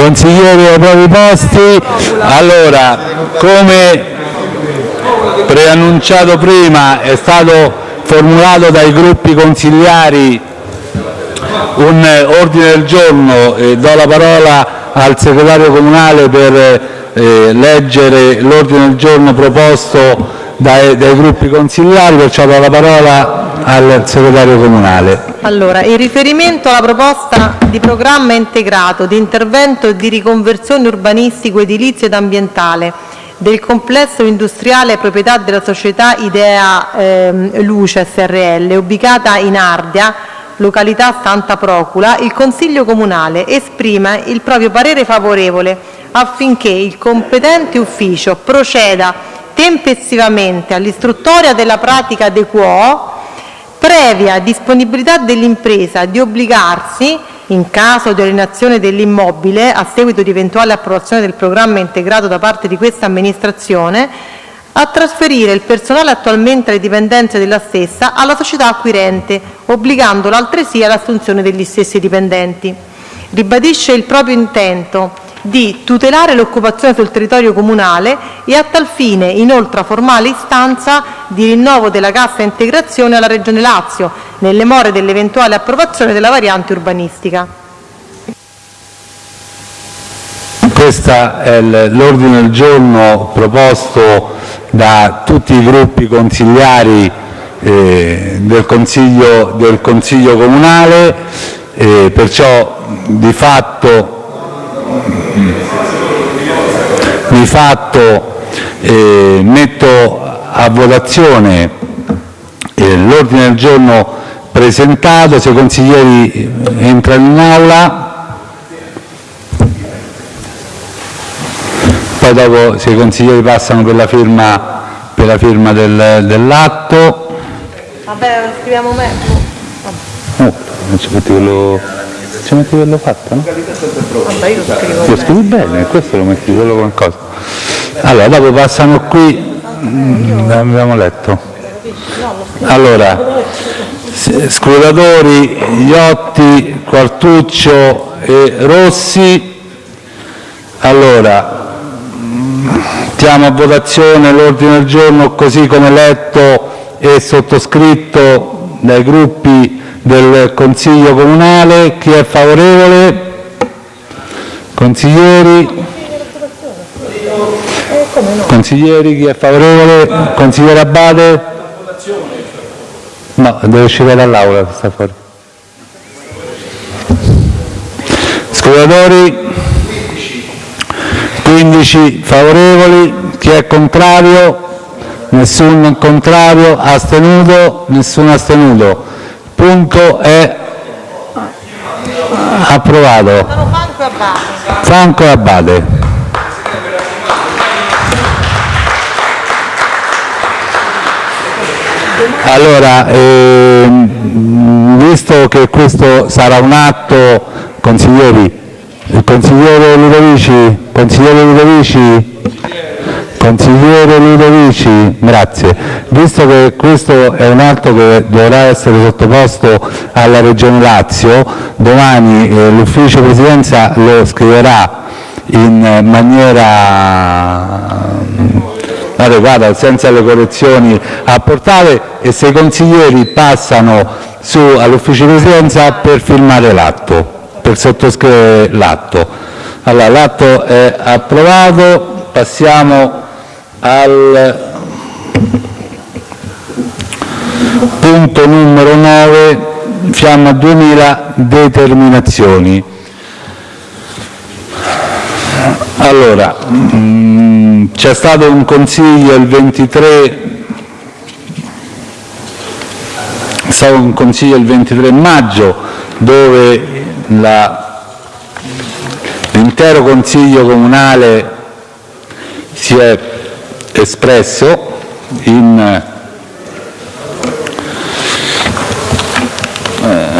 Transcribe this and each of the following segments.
Consiglieri ai propri posti. Allora, come preannunciato prima, è stato formulato dai gruppi consigliari un ordine del giorno e do la parola al segretario comunale per eh, leggere l'ordine del giorno proposto dai, dai gruppi consigliari, perciò do la parola al segretario comunale. Allora, in riferimento alla proposta di programma integrato di intervento di riconversione urbanistico, edilizio ed ambientale del complesso industriale proprietà della società Idea eh, Luce SRL, ubicata in Ardea, località Santa Procula, il Consiglio Comunale esprime il proprio parere favorevole affinché il competente ufficio proceda tempestivamente all'istruttoria della pratica de quo previa disponibilità dell'impresa di obbligarsi, in caso di alienazione dell'immobile a seguito di eventuale approvazione del programma integrato da parte di questa amministrazione, a trasferire il personale attualmente alle dipendenze della stessa alla società acquirente, obbligandola altresì all'assunzione degli stessi dipendenti. Ribadisce il proprio intento di tutelare l'occupazione sul territorio comunale e a tal fine inoltra formale istanza di rinnovo della cassa integrazione alla Regione Lazio, nelle more dell'eventuale approvazione della variante urbanistica. Questo è l'ordine del giorno proposto da tutti i gruppi consigliari eh, del, consiglio, del Consiglio Comunale, eh, perciò di fatto di fatto eh, metto a votazione eh, l'ordine del giorno presentato, se i consiglieri entrano in aula, poi dopo se i consiglieri passano per la firma, per la firma del, dell'atto. Vabbè, scriviamo me. Oh, non metti quello, ci metti quello fatto, no? Vabbè, io lo scrivo Lo scrivi bene, questo lo metti solo qualcosa. Allora, dopo passano qui, mm, abbiamo letto. Allora, scrutatori Iotti, Quartuccio e Rossi. Allora, mm, mettiamo a votazione l'ordine del giorno così come letto e sottoscritto dai gruppi del Consiglio Comunale. Chi è favorevole? Consiglieri? Consiglieri, chi è favorevole? Consigliere Abate? No, deve uscire dall'aula, sta fuori. Scrutatori? 15 favorevoli, chi è contrario? Nessun contrario, astenuto? Nessun astenuto. Punto è approvato. Franco e e Abate. Allora, ehm, visto che questo sarà un atto, consiglieri, il consigliere Ludovici, consigliere Ludovici, consigliere Ludovici, grazie. Visto che questo è un atto che dovrà essere sottoposto alla Regione Lazio, domani eh, l'ufficio presidenza lo scriverà in maniera adeguata senza le correzioni apportate e se i consiglieri passano su all'ufficio presidenza per firmare l'atto, per sottoscrivere l'atto. Allora, l'atto è approvato, passiamo al punto numero 9, Fiamma 2000, determinazioni. Allora, mm, c'è stato un consiglio il 23 è stato un consiglio il 23 maggio dove l'intero consiglio comunale si è espresso in eh,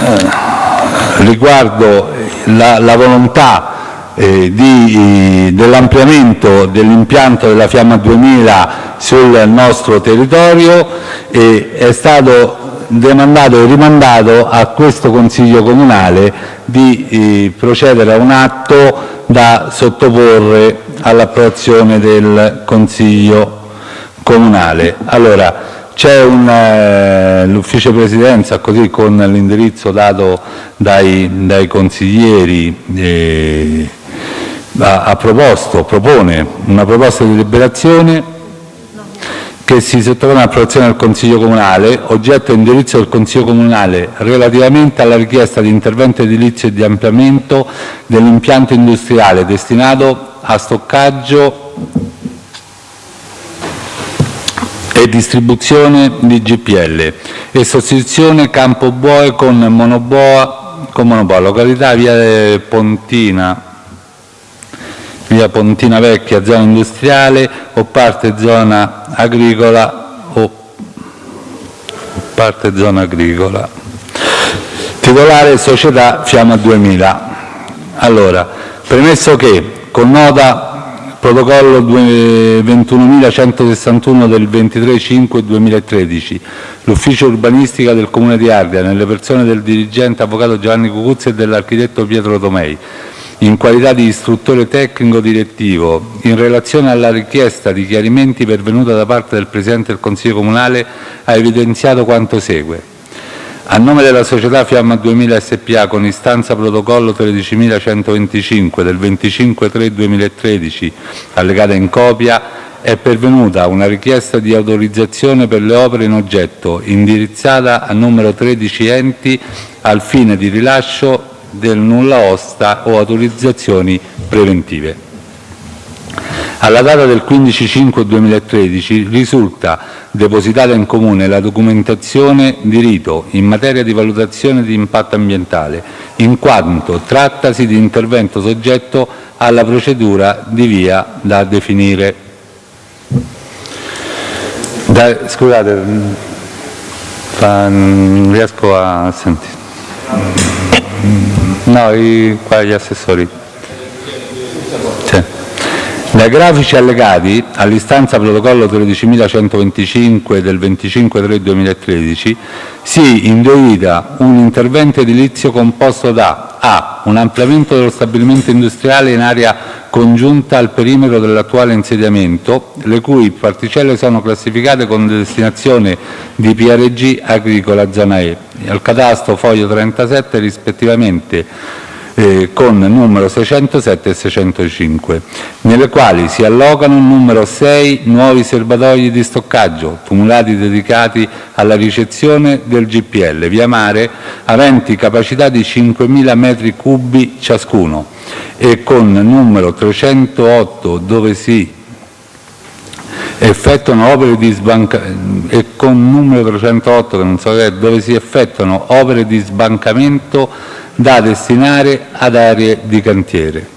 riguardo la, la volontà eh, dell'ampliamento dell'impianto della Fiamma 2000 sul nostro territorio e è stato demandato e rimandato a questo Consiglio Comunale di eh, procedere a un atto da sottoporre all'approvazione del Consiglio comunale. Allora, c'è eh, l'ufficio presidenza, così con l'indirizzo dato dai, consiglieri, eh, ha proposto, propone una proposta di deliberazione che si sottopone all'approvazione del Consiglio comunale, oggetto e indirizzo del Consiglio comunale relativamente alla richiesta di intervento edilizio e di ampliamento dell'impianto industriale destinato a stoccaggio e distribuzione di GPL e sostituzione Campo Boe con Monoboa, con Monoboa località via Pontina, via Pontina Vecchia, zona industriale o parte zona agricola o parte zona agricola. Titolare società Fiamma 2000. Allora, premesso che con nota protocollo 21.161 del 23-5-2013 l'ufficio urbanistica del Comune di Ardea, nelle persone del dirigente avvocato Giovanni Cucuzzi e dell'architetto Pietro Tomei, in qualità di istruttore tecnico direttivo, in relazione alla richiesta di chiarimenti pervenuta da parte del Presidente del Consiglio comunale, ha evidenziato quanto segue. A nome della società Fiamma 2000 SPA, con istanza protocollo 13.125 del 25-3-2013, allegata in copia, è pervenuta una richiesta di autorizzazione per le opere in oggetto, indirizzata a numero 13 enti al fine di rilascio del nulla osta o autorizzazioni preventive. Alla data del 15-5-2013 risulta depositata in Comune la documentazione di rito in materia di valutazione di impatto ambientale, in quanto trattasi di intervento soggetto alla procedura di via da definire. Da, scusate, non riesco a sentire. No, i, qua gli assessori. Dai grafici allegati all'istanza protocollo 13.125 del 25-3-2013 si individua un intervento edilizio composto da a. un ampliamento dello stabilimento industriale in area congiunta al perimetro dell'attuale insediamento, le cui particelle sono classificate con destinazione di PRG agricola zona E, al catasto foglio 37 rispettivamente con numero 607 e 605, nelle quali si allocano numero 6 nuovi serbatoi di stoccaggio, tumulati dedicati alla ricezione del GPL via mare, aventi capacità di 5.000 metri cubi ciascuno e con numero 308 dove si effettuano opere di sbancamento e con numero 308 che non so che è, dove si effettuano opere di sbancamento da destinare ad aree di cantiere.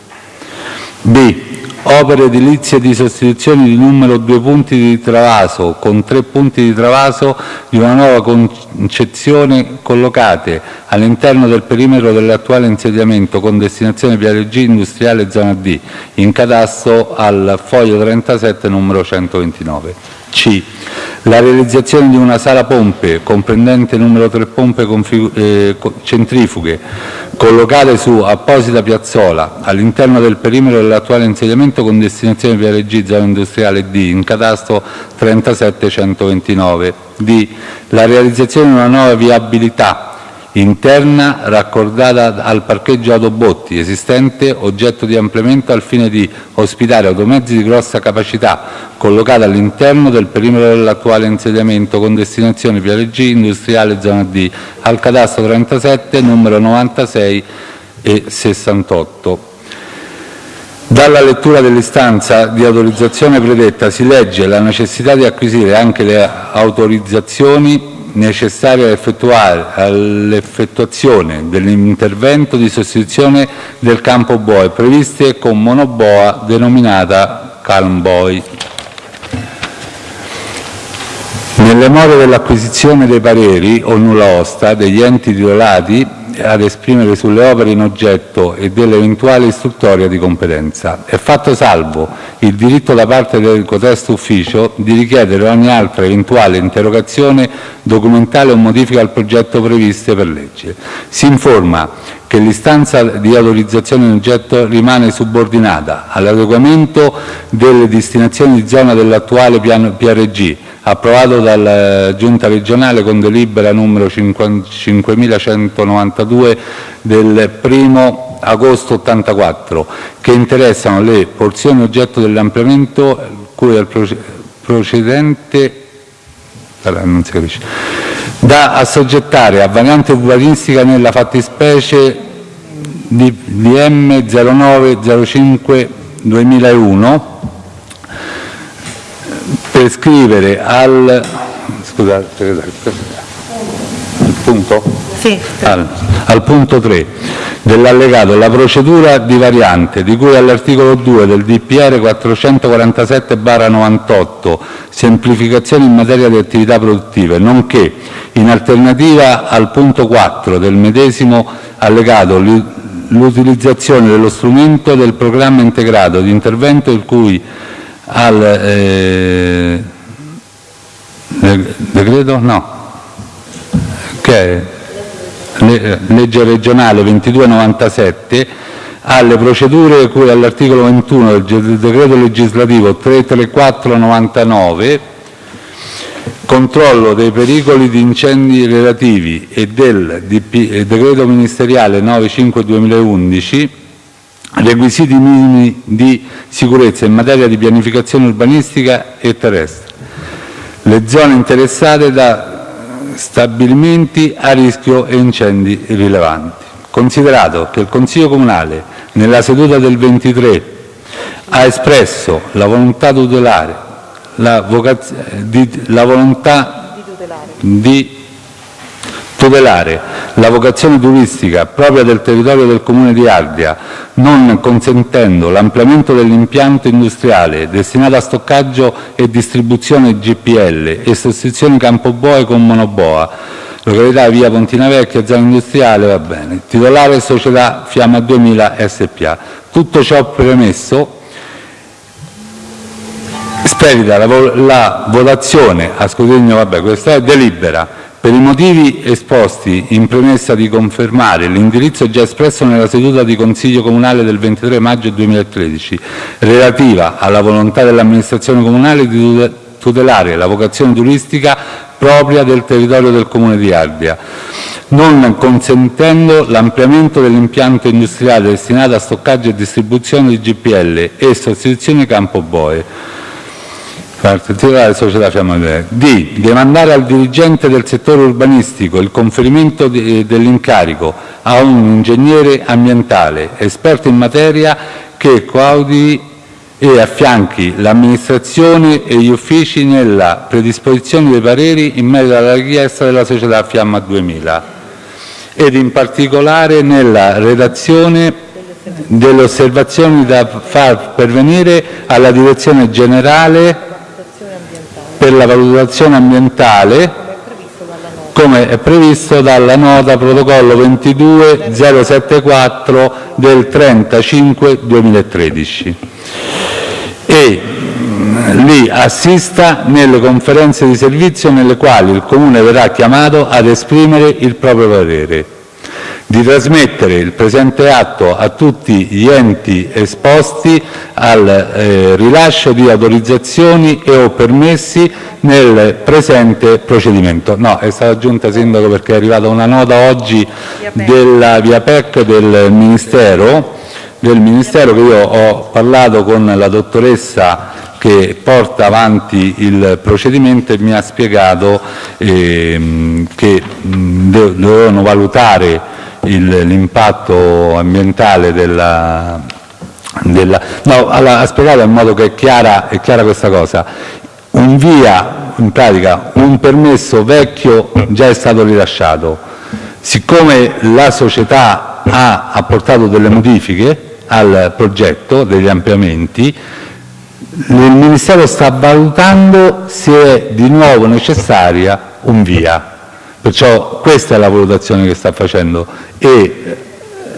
B. Opere edilizie di sostituzione di numero due punti di travaso con tre punti di travaso di una nuova concezione collocate all'interno del perimetro dell'attuale insediamento con destinazione Viale G industriale zona D, in catasto al foglio 37 numero 129. C. La realizzazione di una sala pompe comprendente numero 3 pompe eh, centrifughe collocate su apposita piazzola all'interno del perimetro dell'attuale insediamento con destinazione Viale G zona industriale D in catasto 37129. D. La realizzazione di una nuova viabilità interna raccordata al parcheggio autobotti esistente oggetto di ampliamento al fine di ospitare automezzi di grossa capacità collocati all'interno del perimetro dell'attuale insediamento con destinazione Viale G industriale zona D al cadastro 37 numero 96 e 68. Dalla lettura dell'istanza di autorizzazione predetta si legge la necessità di acquisire anche le autorizzazioni necessarie all'effettuazione dell'intervento di sostituzione del campo boe previste con monoboa denominata Calm Boy. Nelle more dell'acquisizione dei pareri o nulla osta degli enti titolati ad esprimere sulle opere in oggetto e dell'eventuale istruttoria di competenza. È fatto salvo il diritto da parte del cotesto ufficio di richiedere ogni altra eventuale interrogazione documentale o modifica al progetto previste per legge. Si informa che l'istanza di autorizzazione in oggetto rimane subordinata all'adeguamento delle destinazioni di zona dell'attuale PRG, approvato dalla Giunta regionale con delibera numero 5192 del 1 agosto 84, che interessano le porzioni oggetto dell'ampliamento cui al procedente da assoggettare a variante urbanistica nella fattispecie di DM 0905 2001 per scrivere al, scusate, al punto? Sì. Al, al punto 3 dell'allegato la procedura di variante di cui all'articolo 2 del DPR 447-98 semplificazione in materia di attività produttive, nonché, in alternativa al punto 4 del medesimo allegato, l'utilizzazione dello strumento del programma integrato di intervento il cui al eh, decreto no. Che è legge regionale 2297 alle procedure cui all'articolo 21 del decreto legislativo 33499 controllo dei pericoli di incendi relativi e del decreto ministeriale 95 2011 requisiti minimi di sicurezza in materia di pianificazione urbanistica e terrestre, le zone interessate da stabilimenti a rischio e incendi rilevanti. Considerato che il Consiglio comunale, nella seduta del 23, ha espresso la volontà tutelare la, la volontà di tutelare la vocazione turistica propria del territorio del Comune di Ardea, non consentendo l'ampliamento dell'impianto industriale destinato a stoccaggio e distribuzione GPL e sostituzione Campoboe con monoboa, località via Pontina Vecchia, zona industriale, va bene. Titolare società Fiamma 2000 SPA. Tutto ciò premesso, spedita la, la votazione a scrutinio, vabbè, questa è delibera per i motivi esposti in premessa di confermare l'indirizzo già espresso nella seduta di Consiglio comunale del 23 maggio 2013, relativa alla volontà dell'amministrazione comunale di tutelare la vocazione turistica propria del territorio del Comune di Ardea, non consentendo l'ampliamento dell'impianto industriale destinato a stoccaggio e distribuzione di GPL e sostituzione campo boe titolare società Fiamma D. Demandare al dirigente del settore urbanistico il conferimento dell'incarico a un ingegnere ambientale esperto in materia che coaudi e affianchi l'amministrazione e gli uffici nella predisposizione dei pareri in merito alla richiesta della società Fiamma 2000 ed in particolare nella redazione delle osservazioni da far pervenire alla Direzione Generale per la valutazione ambientale come è previsto dalla nota protocollo 22074 del 30-5-2013 e mm, li assista nelle conferenze di servizio nelle quali il Comune verrà chiamato ad esprimere il proprio parere di trasmettere il presente atto a tutti gli enti esposti al eh, rilascio di autorizzazioni e o permessi nel presente procedimento. No, è stata aggiunta Sindaco perché è arrivata una nota oggi della Via PEC del Ministero, del Ministero che io ho parlato con la dottoressa che porta avanti il procedimento e mi ha spiegato ehm, che dovevano valutare l'impatto ambientale della, della... No, allora, ha spiegato in modo che è chiara, è chiara questa cosa. Un via, in pratica, un permesso vecchio già è stato rilasciato. Siccome la società ha apportato delle modifiche al progetto, degli ampliamenti, il Ministero sta valutando se è di nuovo necessaria un via Perciò questa è la valutazione che sta facendo e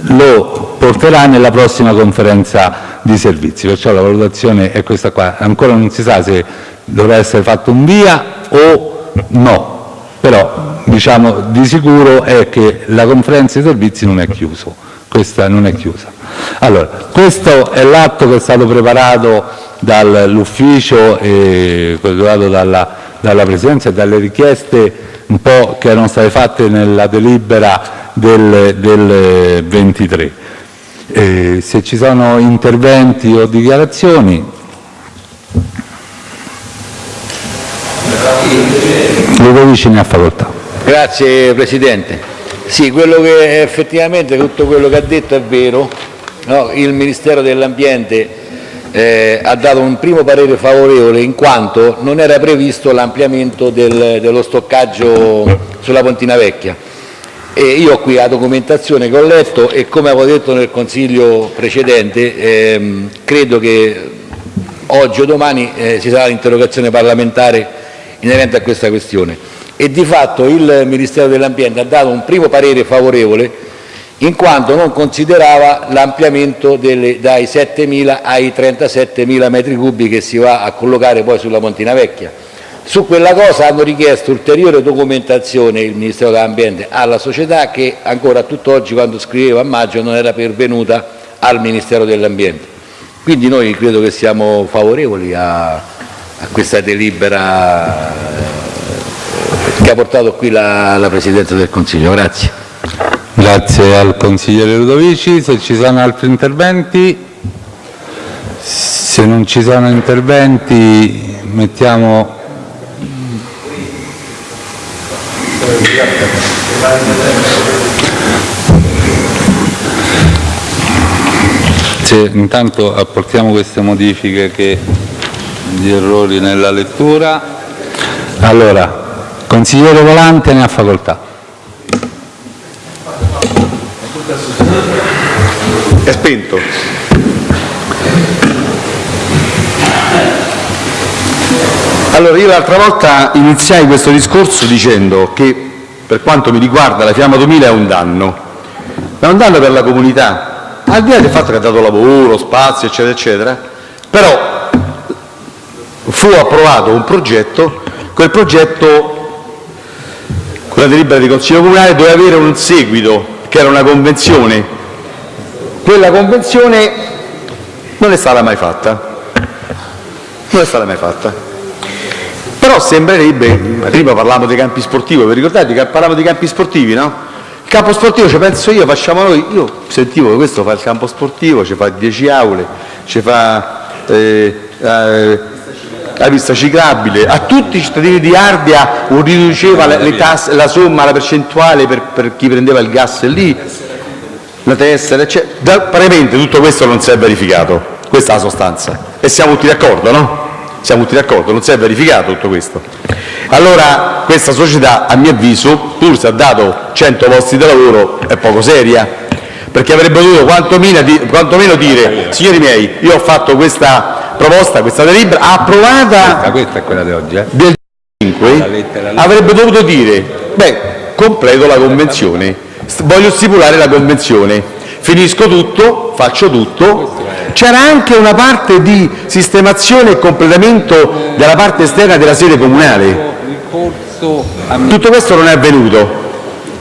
lo porterà nella prossima conferenza di servizi. Perciò la valutazione è questa qua. Ancora non si sa se dovrà essere fatto un via o no, però diciamo di sicuro è che la conferenza di servizi non è chiusa. Questa non è chiusa. Allora, questo è l'atto che è stato preparato dall'ufficio e preparato dalla, dalla Presidenza e dalle richieste un po' che erano state fatte nella delibera del, del 23. Eh, se ci sono interventi o dichiarazioni. Ludovici ne ha facoltà. Grazie Presidente. Sì, quello che effettivamente tutto quello che ha detto è vero. No? Il Ministero dell'Ambiente eh, ha dato un primo parere favorevole in quanto non era previsto l'ampliamento del, dello stoccaggio sulla Pontina Vecchia. E io ho qui la documentazione che ho letto e come avevo detto nel Consiglio precedente ehm, credo che oggi o domani eh, ci sarà l'interrogazione parlamentare inerente a questa questione e di fatto il Ministero dell'Ambiente ha dato un primo parere favorevole in quanto non considerava l'ampliamento dai 7.000 ai 37.000 metri cubi che si va a collocare poi sulla Pontina Vecchia. Su quella cosa hanno richiesto ulteriore documentazione il Ministero dell'Ambiente alla società che ancora a tutt'oggi quando scriveva a maggio non era pervenuta al Ministero dell'Ambiente. Quindi noi credo che siamo favorevoli a, a questa delibera che ha portato qui la, la Presidenza del Consiglio. Grazie. Grazie al consigliere Ludovici. Se ci sono altri interventi? Se non ci sono interventi mettiamo... Se intanto apportiamo queste modifiche che di errori nella lettura. Allora, Consigliere Volante ne ha facoltà. Spento. Allora, io l'altra volta iniziai questo discorso dicendo che per quanto mi riguarda la Fiamma 2000 è un danno, è un danno per la comunità, al di là del fatto che ha dato lavoro, spazio, eccetera, eccetera, però fu approvato un progetto, quel progetto con la delibera di Consiglio Comunale doveva avere un seguito, che era una convenzione. Quella convenzione non è stata mai fatta. Non è stata mai fatta. Però sembrerebbe, prima parlavamo dei campi sportivi, vi ricordate che parlavamo dei campi sportivi, no? Il campo sportivo ci penso io, facciamo noi, io sentivo che questo fa il campo sportivo, ci fa 10 aule, ci fa eh, eh, la pista ciclabile, a tutti i cittadini di Ardea riduceva le, le tasse, la somma, la percentuale per, per, chi prendeva il gas lì, la tessera, eccetera. Da, praticamente tutto questo non si è verificato, questa è la sostanza. E siamo tutti d'accordo, no? Siamo tutti d'accordo, non si è verificato tutto questo. Allora questa società, a mio avviso, pur se ha dato 100 posti di lavoro, è poco seria, perché avrebbe dovuto quantomeno, quantomeno dire, signori miei, io ho fatto questa proposta, questa delibera approvata questa, questa è quella di oggi, eh? del 5, avrebbe dovuto dire, beh, completo la convenzione, voglio stipulare la convenzione, finisco tutto, faccio tutto. C'era anche una parte di sistemazione e completamento della parte esterna della sede comunale. Tutto questo non è avvenuto.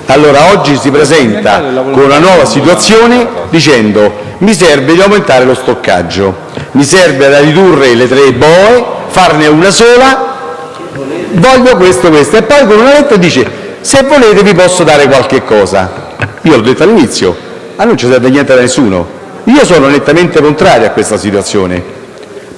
Allora oggi si presenta con una nuova situazione dicendo mi serve di aumentare lo stoccaggio, mi serve da ridurre le tre boe, farne una sola, voglio questo, questo. E poi con una lettera dice se volete vi posso dare qualche cosa. Io l'ho detto all'inizio, a non ci serve niente da nessuno. Io sono nettamente contrario a questa situazione,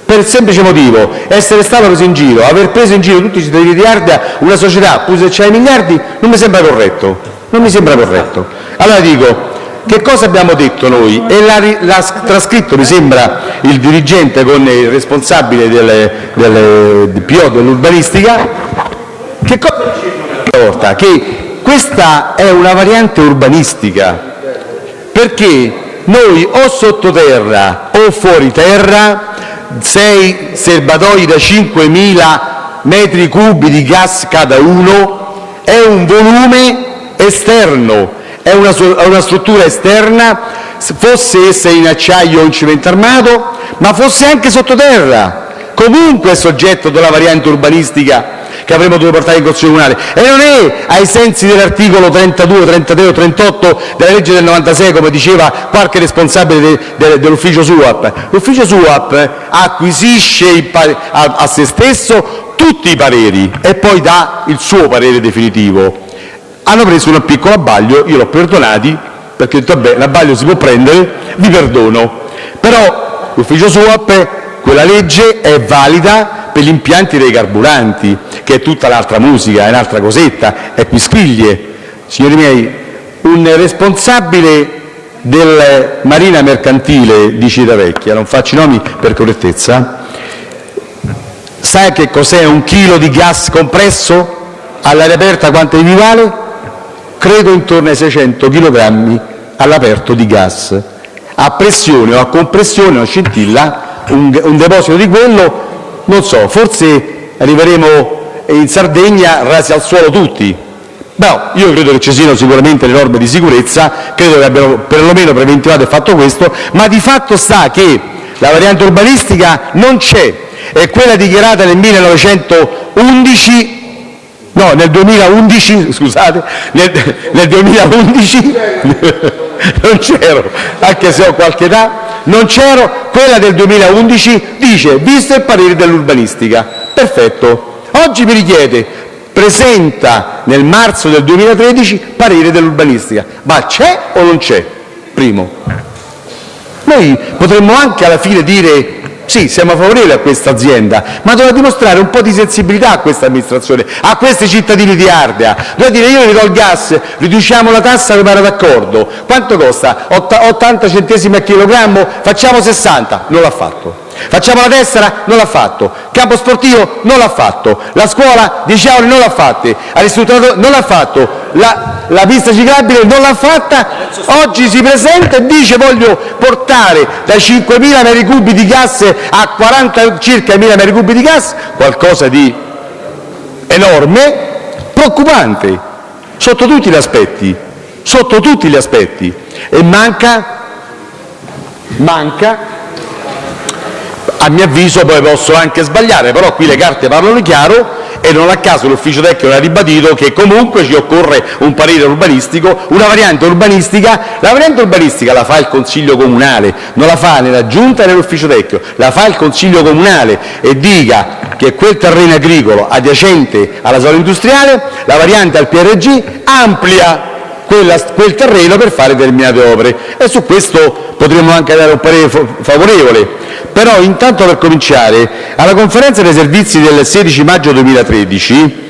per il semplice motivo, essere stato preso in giro, aver preso in giro tutti i cittadini di Ardea, una società, pure se c'è i miliardi, non mi sembra corretto. Non mi sembra corretto. Allora dico, che cosa abbiamo detto noi? E l'ha trascritto, mi sembra, il dirigente con il responsabile delle, delle DPO dell'urbanistica, che cosa porta? Che questa è una variante urbanistica, perché noi o sottoterra o fuori terra, sei serbatoi da 5.000 metri cubi di gas cada uno, è un volume esterno, è una, una struttura esterna, fosse essa in acciaio o in cemento armato, ma fosse anche sottoterra, comunque è soggetto della variante urbanistica che avremmo dovuto portare in Consiglio comunale e non è ai sensi dell'articolo 32, 33 o 38 della legge del 96 come diceva qualche responsabile de, de, dell'ufficio SUAP. L'ufficio SUAP acquisisce a, a se stesso tutti i pareri e poi dà il suo parere definitivo. Hanno preso un piccolo abbaglio, io l'ho perdonati perché ho detto vabbè l'abbaglio si può prendere, vi perdono. Però l'ufficio SUAP quella legge è valida per gli impianti dei carburanti, che è tutta l'altra musica, è un'altra cosetta, è quisquiglie. Signori miei, un responsabile del Marina Mercantile di Civitavecchia, non faccio i nomi per correttezza, sa che cos'è un chilo di gas compresso? All'aria aperta quanto gli vale? Credo intorno ai 600 kg all'aperto di gas. A pressione o a compressione o scintilla un, un deposito di quello, non so, forse arriveremo in Sardegna rasi al suolo tutti. No, io credo che ci siano sicuramente le norme di sicurezza, credo che abbiano perlomeno preventivato e fatto questo, ma di fatto sta che la variante urbanistica non c'è, è quella dichiarata nel 1911 no, nel 2011, scusate, nel, nel 2011 non c'ero, anche se ho qualche età, non c'ero, quella del 2011 dice visto il parere dell'urbanistica. Perfetto. Oggi mi richiede presenta nel marzo del 2013 parere dell'urbanistica. Ma c'è o non c'è? Primo. Noi potremmo anche alla fine dire sì, siamo favorevoli a questa azienda, ma dovrà dimostrare un po' di sensibilità a questa amministrazione, a questi cittadini di Ardea. Dovrà dire io vi do il gas, riduciamo la tassa come era d'accordo. Quanto costa? 80 centesimi a chilogrammo? Facciamo 60. Non l'ha fatto. Facciamo la tessera? Non l'ha fatto. Campo sportivo? Non l'ha fatto. La scuola 10 euro non l'ha fatta. Non l'ha fatto. La, la pista ciclabile non l'ha fatta. Oggi si presenta e dice voglio portare da 5.000 metri cubi di gas a 40 circa 1.000 metri cubi di gas, qualcosa di enorme, preoccupante, sotto tutti gli aspetti. Sotto tutti gli aspetti. E manca, manca a mio avviso, poi posso anche sbagliare, però qui le carte parlano chiaro e non a caso l'ufficio tecnico ha ribadito che comunque ci occorre un parere urbanistico, una variante urbanistica. La variante urbanistica la fa il Consiglio comunale, non la fa né la Giunta né l'ufficio tecnico, la fa il Consiglio comunale e dica che quel terreno agricolo adiacente alla zona industriale, la variante al PRG amplia quella, quel terreno per fare determinate opere e su questo potremmo anche dare un parere favorevole. Però intanto per cominciare, alla conferenza dei servizi del 16 maggio 2013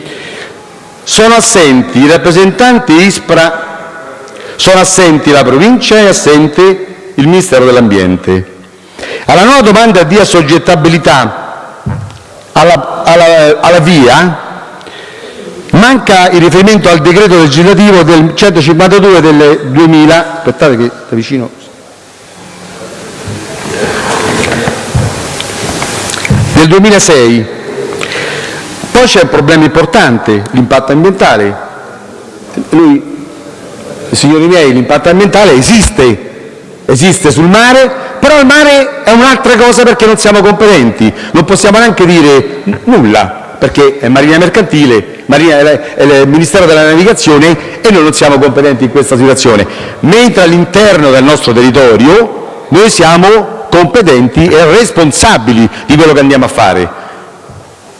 sono assenti i rappresentanti ISPRA, sono assenti la provincia e assente il Ministero dell'Ambiente. Alla nuova domanda di assoggettabilità alla, alla, alla VIA Manca il riferimento al decreto legislativo del 152 del 2000, aspettate che da vicino, del 2006. Poi c'è un problema importante, l'impatto ambientale. Lui, signori miei, l'impatto ambientale esiste, esiste sul mare, però il mare è un'altra cosa perché non siamo competenti, non possiamo neanche dire nulla perché è Marina Mercantile, Marina è il Ministero della Navigazione e noi non siamo competenti in questa situazione, mentre all'interno del nostro territorio noi siamo competenti e responsabili di quello che andiamo a fare.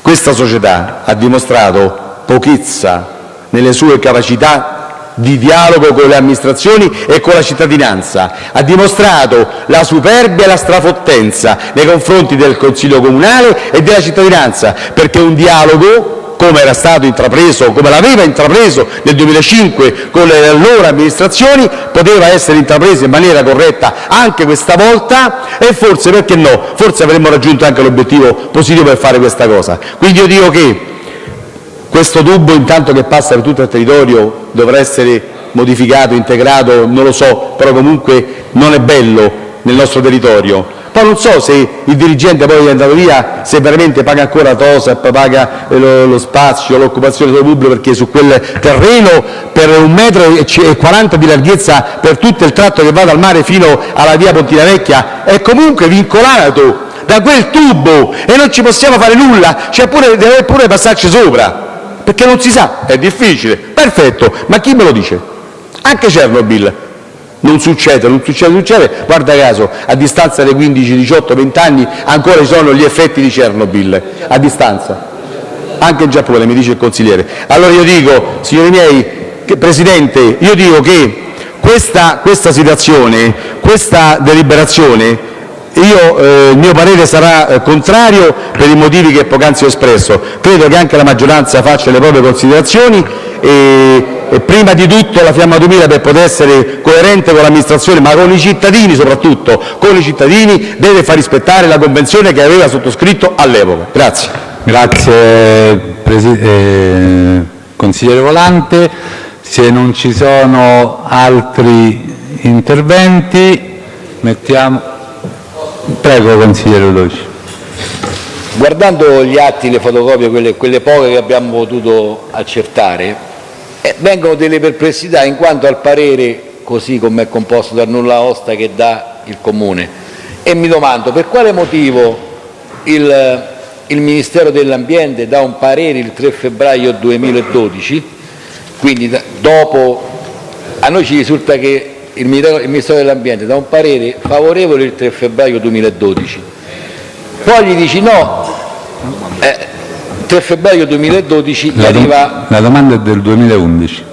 Questa società ha dimostrato pochezza nelle sue capacità di dialogo con le amministrazioni e con la cittadinanza, ha dimostrato la superbia e la strafottenza nei confronti del Consiglio comunale e della cittadinanza, perché un dialogo come era stato intrapreso, come l'aveva intrapreso nel 2005 con le allora amministrazioni, poteva essere intrapreso in maniera corretta anche questa volta e forse, perché no, forse avremmo raggiunto anche l'obiettivo positivo per fare questa cosa. Quindi io dico che questo tubo, intanto che passa per tutto il territorio, dovrà essere modificato, integrato, non lo so, però comunque non è bello nel nostro territorio. Poi non so se il dirigente poi è andato via, se veramente paga ancora TOSAP, paga eh, lo, lo spazio, l'occupazione del pubblico, perché su quel terreno per un metro e c- e 40 di larghezza per tutto il tratto che va dal mare fino alla via Pontina Vecchia è comunque vincolato da quel tubo e non ci possiamo fare nulla, cioè pure, deve pure passarci sopra, perché non si sa, è difficile. Perfetto, ma chi me lo dice? Anche Chernobyl. Non succede, non succede, non succede. Guarda caso, a distanza dei 15, 18, 20 anni ancora ci sono gli effetti di Chernobyl, a distanza. Anche in Giappone, mi dice il consigliere. Allora io dico, signori miei, che, Presidente, io dico che questa, questa situazione, questa deliberazione, io, eh, il mio parere sarà eh, contrario per i motivi che poc'anzi ho espresso. Credo che anche la maggioranza faccia le proprie considerazioni e, e prima di tutto la Fiamma 2000 per poter essere coerente con l'amministrazione, ma con i cittadini soprattutto, con i cittadini, deve far rispettare la convenzione che aveva sottoscritto all'epoca. Grazie. Grazie eh, consigliere Volante. Se non ci sono altri interventi, mettiamo... Prego consigliere Ludovici. Guardando gli atti, le fotocopie, quelle, quelle poche che abbiamo potuto accertare, vengono delle perplessità in quanto al parere, così come è composto dal nulla osta che dà il Comune. E mi domando per quale motivo il, il Ministero dell'Ambiente dà un parere il 3 febbraio 2012, quindi dopo a noi ci risulta che il Ministero il Ministero dell'Ambiente dà un parere favorevole il 3 febbraio 2012, poi gli dici no, eh, 3 febbraio 2012 gli La, arriva la domanda è del 2011.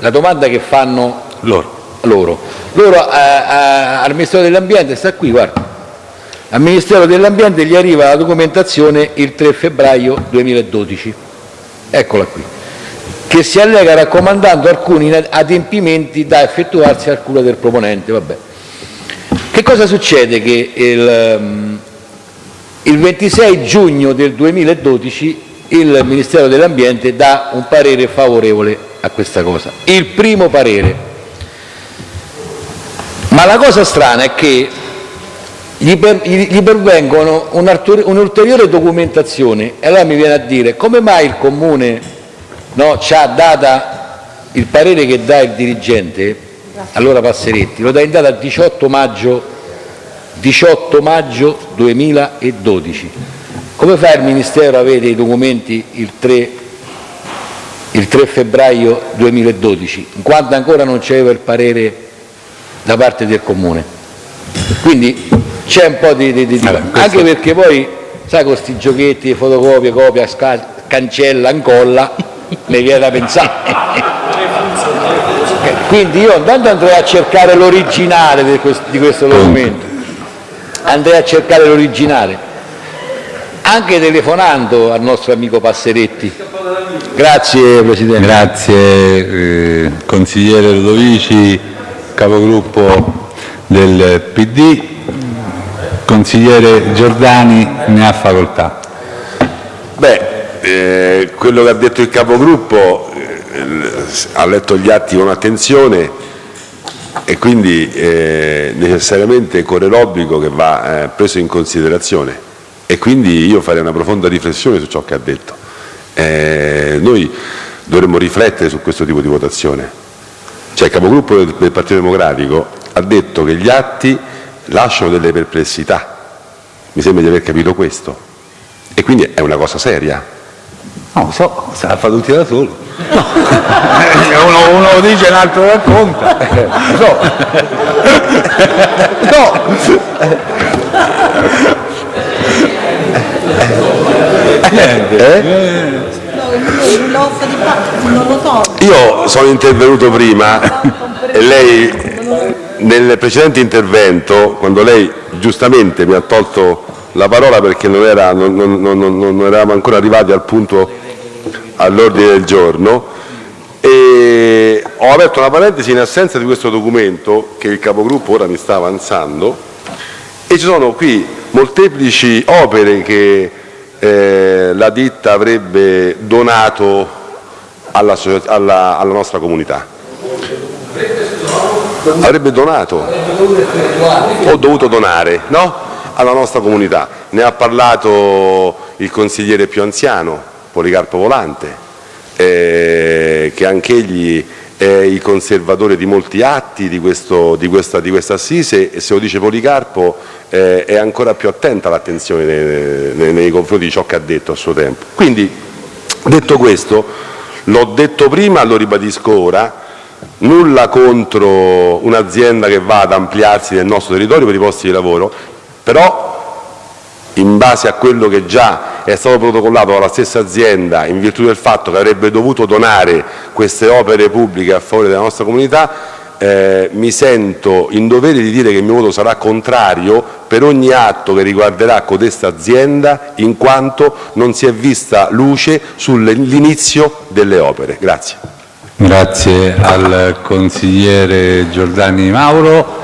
la domanda che fanno Loro. loro. Loro eh, eh, al Ministero dell'Ambiente, sta qui, guarda, al Ministero dell'Ambiente gli arriva la documentazione il 3 febbraio 2012, eccola qui, che si allega raccomandando alcuni adempimenti da effettuarsi al cura del proponente. Vabbè. Che cosa succede? Che il, ehm, il 26 giugno del 2012 il Ministero dell'Ambiente dà un parere favorevole a questa cosa, il primo parere. Ma la cosa strana è che gli, per- gli- pervengono un'ulteriore documentazione e allora mi viene a dire come mai il Comune no, ci ha data il parere che dà il dirigente, allora Passeretti, lo dà in data 18 maggio, 18 maggio 2012. Come fa il Ministero a avere i documenti il 3, il 3 febbraio 2012, in quanto ancora non c'era il parere da parte del Comune? Quindi c'è un po' di... di- di- Vabbè, questo- Anche perché poi, sai, con questi giochetti, fotocopia, copia, sca- cancella, incolla, mi viene da pensare. Quindi io intanto andrei a cercare l'originale di questo documento, andrei a cercare l'originale, anche telefonando al nostro amico Passeretti. Grazie Presidente. Grazie eh, consigliere Ludovici, capogruppo del PD. Consigliere Giordani ne ha facoltà. Beh, eh, quello che ha detto il capogruppo eh, ha letto gli atti con attenzione e quindi eh, necessariamente corre l'obbligo che va eh, preso in considerazione e quindi io farei una profonda riflessione su ciò che ha detto. Eh, noi dovremmo riflettere su questo tipo di votazione. Cioè il capogruppo del, del Partito Democratico ha detto che gli atti lasciano delle perplessità. Mi sembra di aver capito questo. E quindi è una cosa seria. No, so, se l'ha fatto tutti da solo. uno, uno lo dice e l'altro racconta. So. No. Lo so. Io sono intervenuto prima e lei nel precedente intervento, quando lei giustamente mi ha tolto la parola perché non, era, non, non- non- non- non eravamo ancora arrivati al punto all'ordine del giorno, e ho aperto una parentesi in assenza di questo documento che il capogruppo ora mi sta avanzando e ci sono qui molteplici opere che eh, la ditta avrebbe donato alla, alla- alla nostra comunità. Avrebbe donato o dovuto donare, no? alla nostra comunità. Ne ha parlato il consigliere più anziano, Policarpo Volante, eh, che anch'egli il conservatore di molti atti di, questo, di, questa, di questa assise e se lo dice Policarpo eh, è ancora più attenta l'attenzione nei, nei, nei confronti di ciò che ha detto a suo tempo. Quindi, detto questo, l'ho detto prima, lo ribadisco ora, nulla contro un'azienda che va ad ampliarsi nel nostro territorio per i posti di lavoro, però in base a quello che già è stato protocollato dalla stessa azienda in virtù del fatto che avrebbe dovuto donare queste opere pubbliche a favore della nostra comunità, eh, mi sento in dovere di dire che il mio voto sarà contrario per ogni atto che riguarderà codesta azienda in quanto non si è vista luce sull'inizio delle opere. Grazie. Al consigliere Giordani Mauro.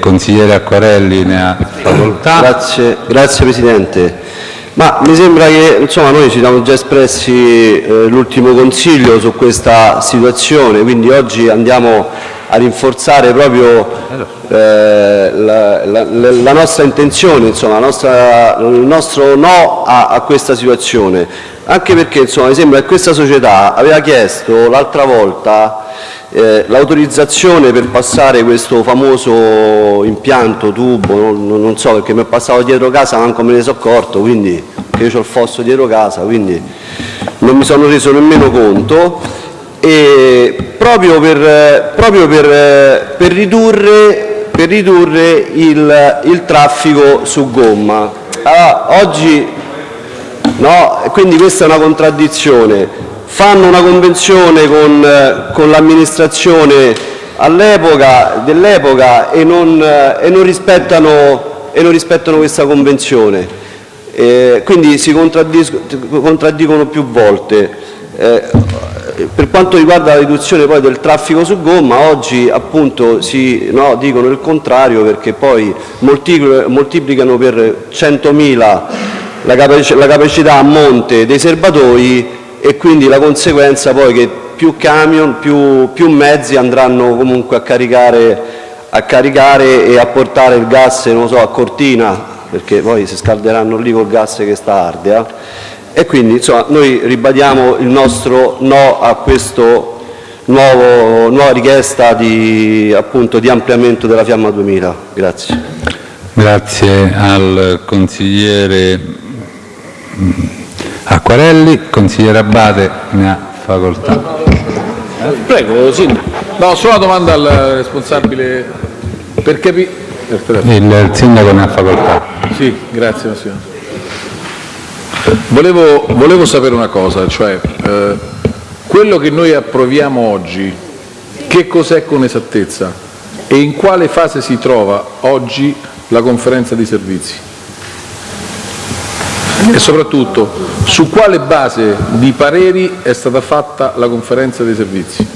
Consigliere Acquarelli ne ha facoltà. Grazie, grazie Presidente. Ma mi sembra che insomma, noi ci siamo già espressi eh, l'ultimo consiglio su questa situazione, quindi oggi andiamo a rinforzare proprio eh, la, la, la, nostra intenzione, insomma, nostra, il nostro no a, a questa situazione. Anche perché insomma, mi sembra che questa società aveva chiesto l'altra volta eh, l'autorizzazione per passare questo famoso impianto, tubo, non, non, so perché mi è passato dietro casa, manco me ne sono accorto, quindi io ho il fosso dietro casa, quindi non mi sono reso nemmeno conto, proprio per, proprio per, per ridurre, per ridurre il, il, traffico su gomma. Allora, oggi No? Quindi questa è una contraddizione. Fanno una convenzione con, con l'amministrazione dell'epoca e, e, e non rispettano questa convenzione. Eh, quindi si contraddicono più volte. Eh, per quanto riguarda la riduzione poi del traffico su gomma, oggi appunto si, no, dicono il contrario perché poi moltiplicano per 100.000 la, capac la capacità a monte dei serbatoi e quindi la conseguenza poi che più camion, più, più mezzi andranno comunque a caricare, a caricare e a portare il gas so, a Cortina, perché poi si scalderanno lì col gas che sta Ardea. E quindi insomma, noi ribadiamo il nostro no a questa nuova richiesta di, appunto, di ampliamento della Fiamma 2000. Grazie. Grazie al consigliere Acquarelli, consigliere Abate ne ha facoltà. Prego, Sindaco. No, solo una domanda al responsabile per capire. Il Sindaco ne ha facoltà. Sì, grazie Massimo. Volevo, volevo sapere una cosa, cioè eh, quello che noi approviamo oggi, che cos'è con esattezza e in quale fase si trova oggi la conferenza di servizi? e soprattutto su quale base di pareri è stata fatta la conferenza dei servizi,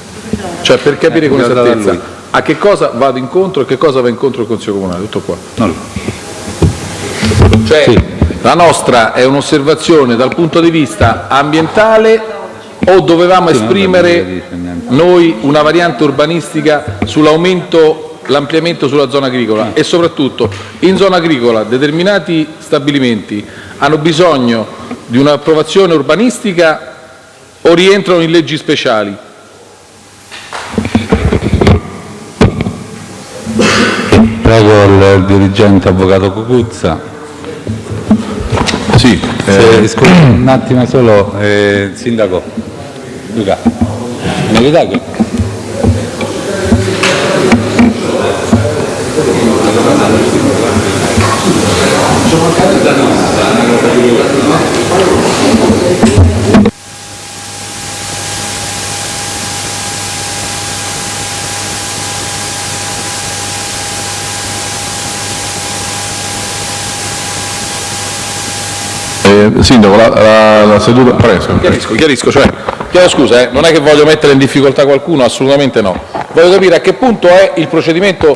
cioè per capire con esattezza a che cosa vado incontro e che cosa va incontro il Consiglio Comunale, tutto qua. Cioè, sì. La nostra è un'osservazione dal punto di vista ambientale o dovevamo esprimere noi una variante urbanistica sull'aumento, l'ampliamento sulla zona agricola e soprattutto in zona agricola determinati stabilimenti hanno bisogno di un'approvazione urbanistica o rientrano in leggi speciali? Prego il dirigente avvocato Cucuzza. Sì, eh, scusa, un attimo solo, eh, Sindaco. Luca, novità che Sindaco, la, la, la seduta... Preso. Chiarisco, chiarisco, cioè, chiedo scusa, eh, non è che voglio mettere in difficoltà qualcuno, assolutamente no. Voglio capire a che punto è il procedimento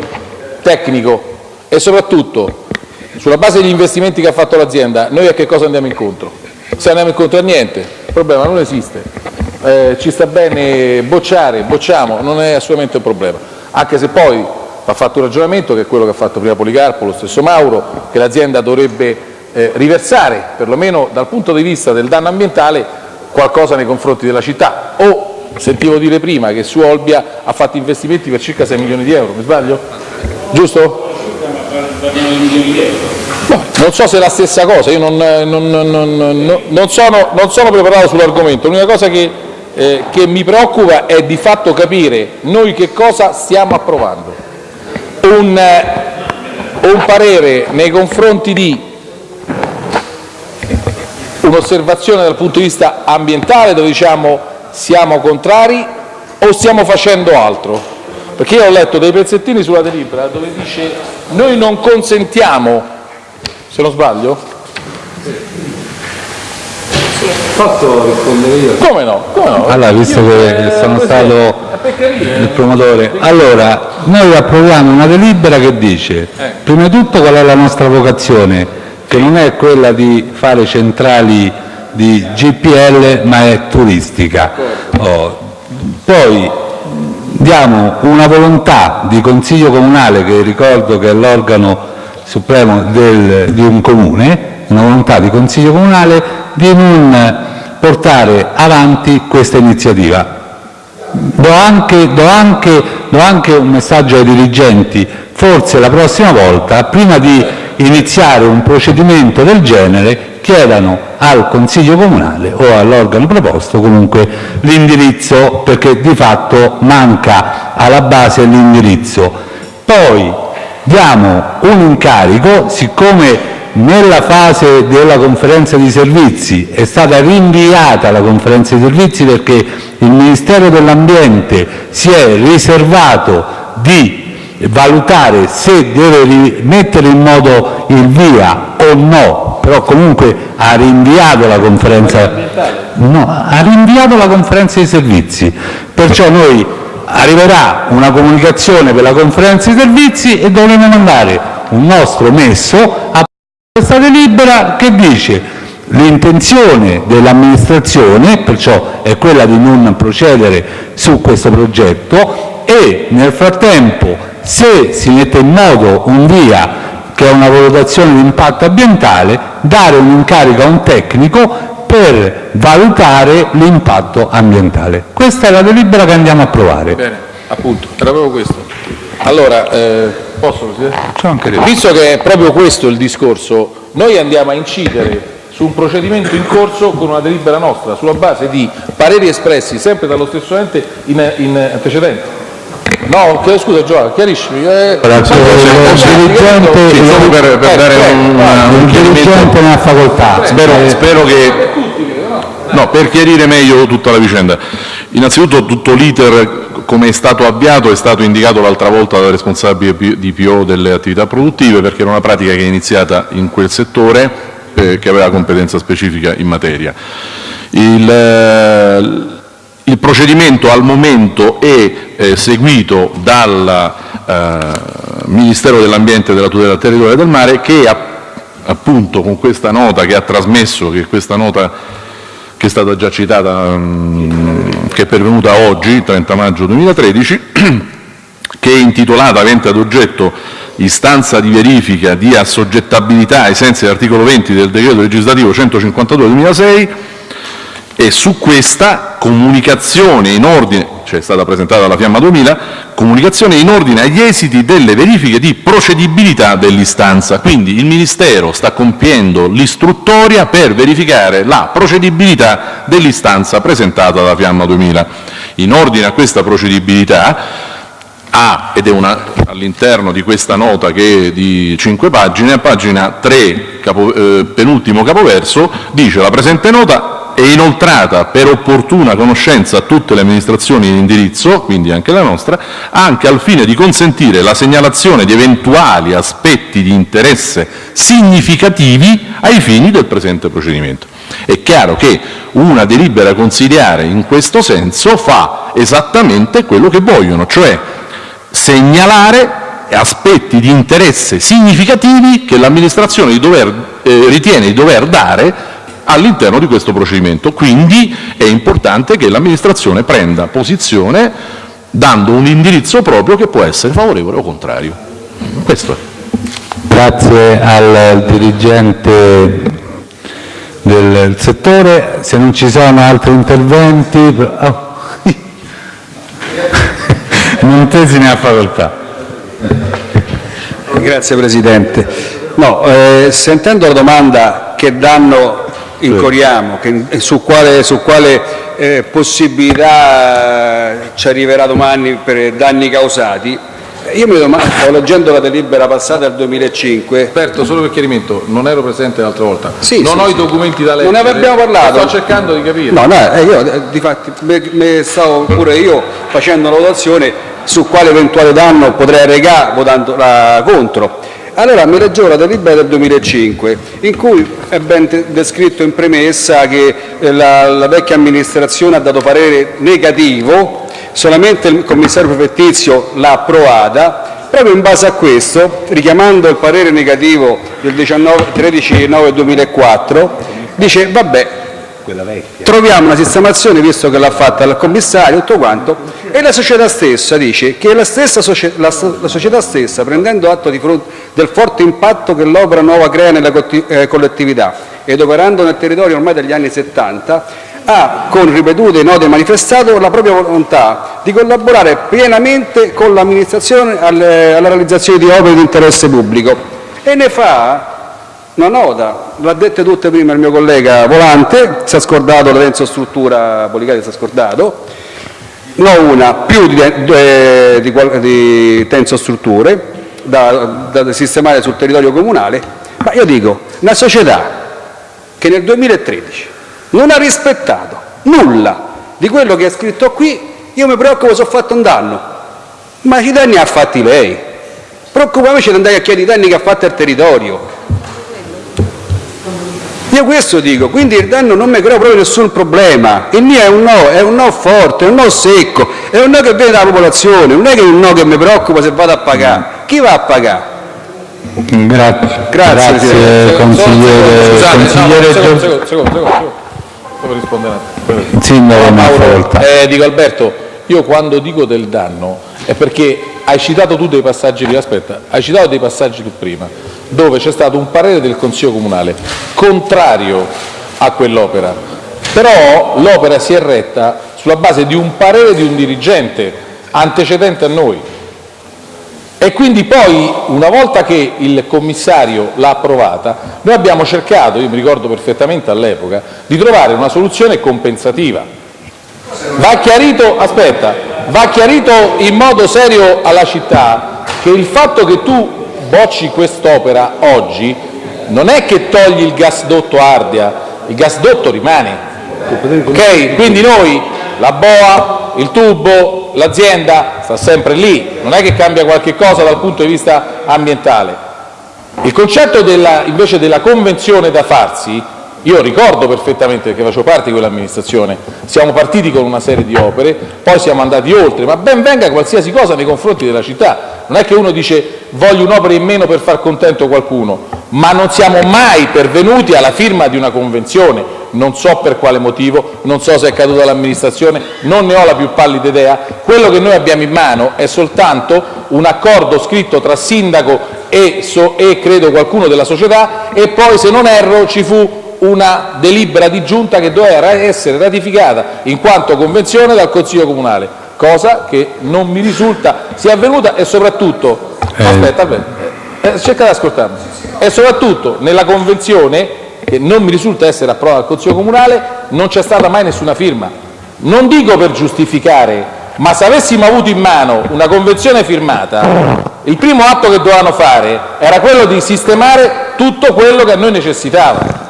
tecnico e soprattutto, sulla base degli investimenti che ha fatto l'azienda, noi a che cosa andiamo incontro? Se andiamo incontro a niente, il problema non esiste. Eh, ci sta bene bocciare, bocciamo, non è assolutamente un problema. Anche se poi va fatto un ragionamento, che è quello che ha fatto prima Policarpo, lo stesso Mauro, che l'azienda dovrebbe eh, riversare, perlomeno dal punto di vista del danno ambientale, qualcosa nei confronti della città. O sentivo dire prima che su Olbia ha fatto investimenti per circa 6 milioni di euro, mi sbaglio? Giusto? No, non so se è la stessa cosa, io non, non, non, non sono, sono, preparato sull'argomento, l'unica cosa che, eh, che mi preoccupa è di fatto capire noi che cosa stiamo approvando. Un, eh, un parere nei confronti di un'osservazione dal punto di vista ambientale dove diciamo siamo contrari o stiamo facendo altro? Perché io ho letto dei pezzettini sulla delibera dove dice noi non consentiamo se non sbaglio? Posso rispondere io? Come no? Come no? Allora, visto che sono stato il promotore, allora noi approviamo una delibera che dice, Eh. prima di tutto qual è la nostra vocazione, che non è quella di fare centrali di GPL ma è turistica. Oh, Poi diamo una volontà di Consiglio Comunale, che ricordo che è l'organo supremo del, di un comune, una volontà di Consiglio Comunale di non portare avanti questa iniziativa. Do anche, do, anche, do anche un messaggio ai dirigenti, forse la prossima volta, prima di iniziare un procedimento del genere, chiedano al Consiglio Comunale o all'organo proposto comunque l'indirizzo, perché di fatto manca alla base l'indirizzo. Poi diamo un incarico, siccome nella fase della conferenza di servizi è stata rinviata la conferenza di servizi perché il Ministero dell'Ambiente si è riservato di valutare se deve mettere in modo il via o no, però comunque ha rinviato la conferenza, no, ha rinviato la conferenza di servizi, perciò noi arriverà una comunicazione per la conferenza di servizi e dovremo mandare un nostro messo a questa delibera che dice l'intenzione dell'amministrazione, perciò è quella di non procedere su questo progetto e nel frattempo se si mette in moto un via che è una valutazione di impatto ambientale, dare un incarico a un tecnico per valutare l'impatto ambientale. Questa è la delibera che andiamo a approvare. Bene, appunto, era proprio questo. Allora, eh, posso Presidente? anche Visto che è proprio questo il discorso, noi andiamo a incidere su un procedimento in corso con una delibera nostra, sulla base di pareri espressi sempre dallo stesso ente in, in antecedente. No, chiedo scusa Giovanni, chiariscimi. Eh, solo per, per Eh, dare un, vai. un chiarimento. dirigente ne ha facoltà. Spero, Eh, spero che No, per chiarire meglio tutta la vicenda. Innanzitutto tutto l'iter come è stato avviato è stato indicato l'altra volta dal responsabile di PO delle attività produttive perché era una pratica che è iniziata in quel settore eh, che aveva competenza specifica in materia. Il, eh, il procedimento al momento è eh, seguito dal eh, Ministero dell'Ambiente e della tutela del territorio del mare che appunto con questa nota che ha trasmesso, che è stata già citata, mm, che è pervenuta oggi, il 30 maggio 2013, che è intitolata, avente ad oggetto istanza di verifica di assoggettabilità ai sensi dell'articolo 20 del decreto legislativo 152 del 2006, e su questa comunicazione in ordine, cioè è stata presentata dalla Fiamma 2000, comunicazione in ordine agli esiti delle verifiche di procedibilità dell'istanza. Quindi il Ministero sta compiendo l'istruttoria per verificare la procedibilità dell'istanza presentata dalla Fiamma 2000. In ordine a questa procedibilità ha, ed è all'interno di questa nota che è di cinque pagine, a pagina 3, capo- eh, penultimo capoverso, dice la presente nota è inoltrata per opportuna conoscenza a tutte le amministrazioni di indirizzo, quindi anche la nostra, anche al fine di consentire la segnalazione di eventuali aspetti di interesse significativi ai fini del presente procedimento. È chiaro che una delibera consigliare in questo senso fa esattamente quello che vogliono, cioè segnalare aspetti di interesse significativi che l'amministrazione eh, ritiene di dover dare all'interno di questo procedimento. Quindi è importante che l'amministrazione prenda posizione dando un indirizzo proprio che può essere favorevole o contrario. Questo è. Grazie al dirigente del settore. Se non ci sono altri interventi... Oh. Montesi ne ha facoltà. Grazie Presidente. No, eh, sentendo la domanda che danno incorriamo, che, su quale, su quale eh, possibilità ci arriverà domani per danni causati, io mi domando, leggendo la delibera passata del 2005. Aperto, solo per chiarimento, non ero presente l'altra volta. Sì, non sì, ho sì. i documenti da leggere. Non ne abbiamo parlato. Sto cercando di capire. No, no, eh, io eh, difatti me, me stavo pure io facendo una votazione su quale eventuale danno potrei arrecare votando la contro. Allora mi leggevo la delibera del 2005 in cui è ben descritto in premessa che eh, la, la vecchia amministrazione ha dato parere negativo, solamente il commissario prefettizio l'ha approvata, proprio in base a questo, richiamando il parere negativo del 19 13-9-2004, dice vabbè, troviamo una sistemazione visto che l'ha fatta il commissario tutto quanto e la società stessa dice che la, stessa socie- la la società stessa prendendo atto del forte impatto che l'opera nuova crea nella cotti- eh, collettività ed operando nel territorio ormai dagli anni 70 ha con ripetute note manifestato la propria volontà di collaborare pienamente con l'amministrazione alla realizzazione di opere di interesse pubblico. E ne fa una nota, l'ha dette tutte prima il mio collega Volante, si è scordato la Renzo Struttura Policati, si è scordato, no una, più di, eh, di di Tenso Strutture da, da sistemare sul territorio comunale, ma io dico, una società che nel 2013 non ha rispettato nulla di quello che è scritto qui, io mi preoccupo se ho fatto un danno, ma i danni ha fatti lei, preoccupiamoci di andare a chiedere i danni che ha fatto il territorio, io questo dico, quindi il danno non mi crea proprio nessun problema. Il mio è un no, è un no forte, è un no secco, è un no che viene dalla popolazione, non è che è un no che mi preoccupa se vado a pagare. Chi va a pagare? Grazie, Grazie, Presidente. consigliere, Scusate, no, consigliere secondo, Gio- secondo, secondo, secondo. Devo rispondere. Sindaco. Eh, dico Alberto, io quando dico del danno è perché hai citato tu dei passaggi aspetta, hai citato dei passaggi tu prima, dove c'è stato un parere del Consiglio Comunale contrario a quell'opera, però l'opera si è retta sulla base di un parere di un dirigente antecedente a noi. E quindi poi, una volta che il commissario l'ha approvata, noi abbiamo cercato, io mi ricordo perfettamente all'epoca, di trovare una soluzione compensativa. Va chiarito, aspetta, va chiarito in modo serio alla città che il fatto che tu bocci quest'opera oggi non è che togli il gasdotto Ardea, il gasdotto rimane. Ok? Quindi noi, la boa, il tubo, l'azienda sta sempre lì, non è che cambia qualche cosa dal punto di vista ambientale. Il concetto della, invece della convenzione da farsi, io ricordo perfettamente perché facevo parte di quell'amministrazione, siamo partiti con una serie di opere, poi siamo andati oltre, ma ben venga qualsiasi cosa nei confronti della città. Non è che uno dice voglio un'opera in meno per far contento qualcuno, ma non siamo mai pervenuti alla firma di una convenzione, non so per quale motivo, non so se è caduta l'amministrazione, non ne ho la più pallida idea. Quello che noi abbiamo in mano è soltanto un accordo scritto tra sindaco e, so- e credo qualcuno della società e poi, se non erro, ci fu una delibera di giunta che doveva essere ratificata in quanto convenzione dal Consiglio Comunale, cosa che non mi risulta sia avvenuta e soprattutto, aspetta, aspetta, eh, cerca di ascoltarmi, e soprattutto nella convenzione, che non mi risulta essere approvata dal Consiglio Comunale, non c'è stata mai nessuna firma. Non dico per giustificare, ma se avessimo avuto in mano una convenzione firmata, il primo atto che dovevano fare era quello di sistemare tutto quello che a noi necessitava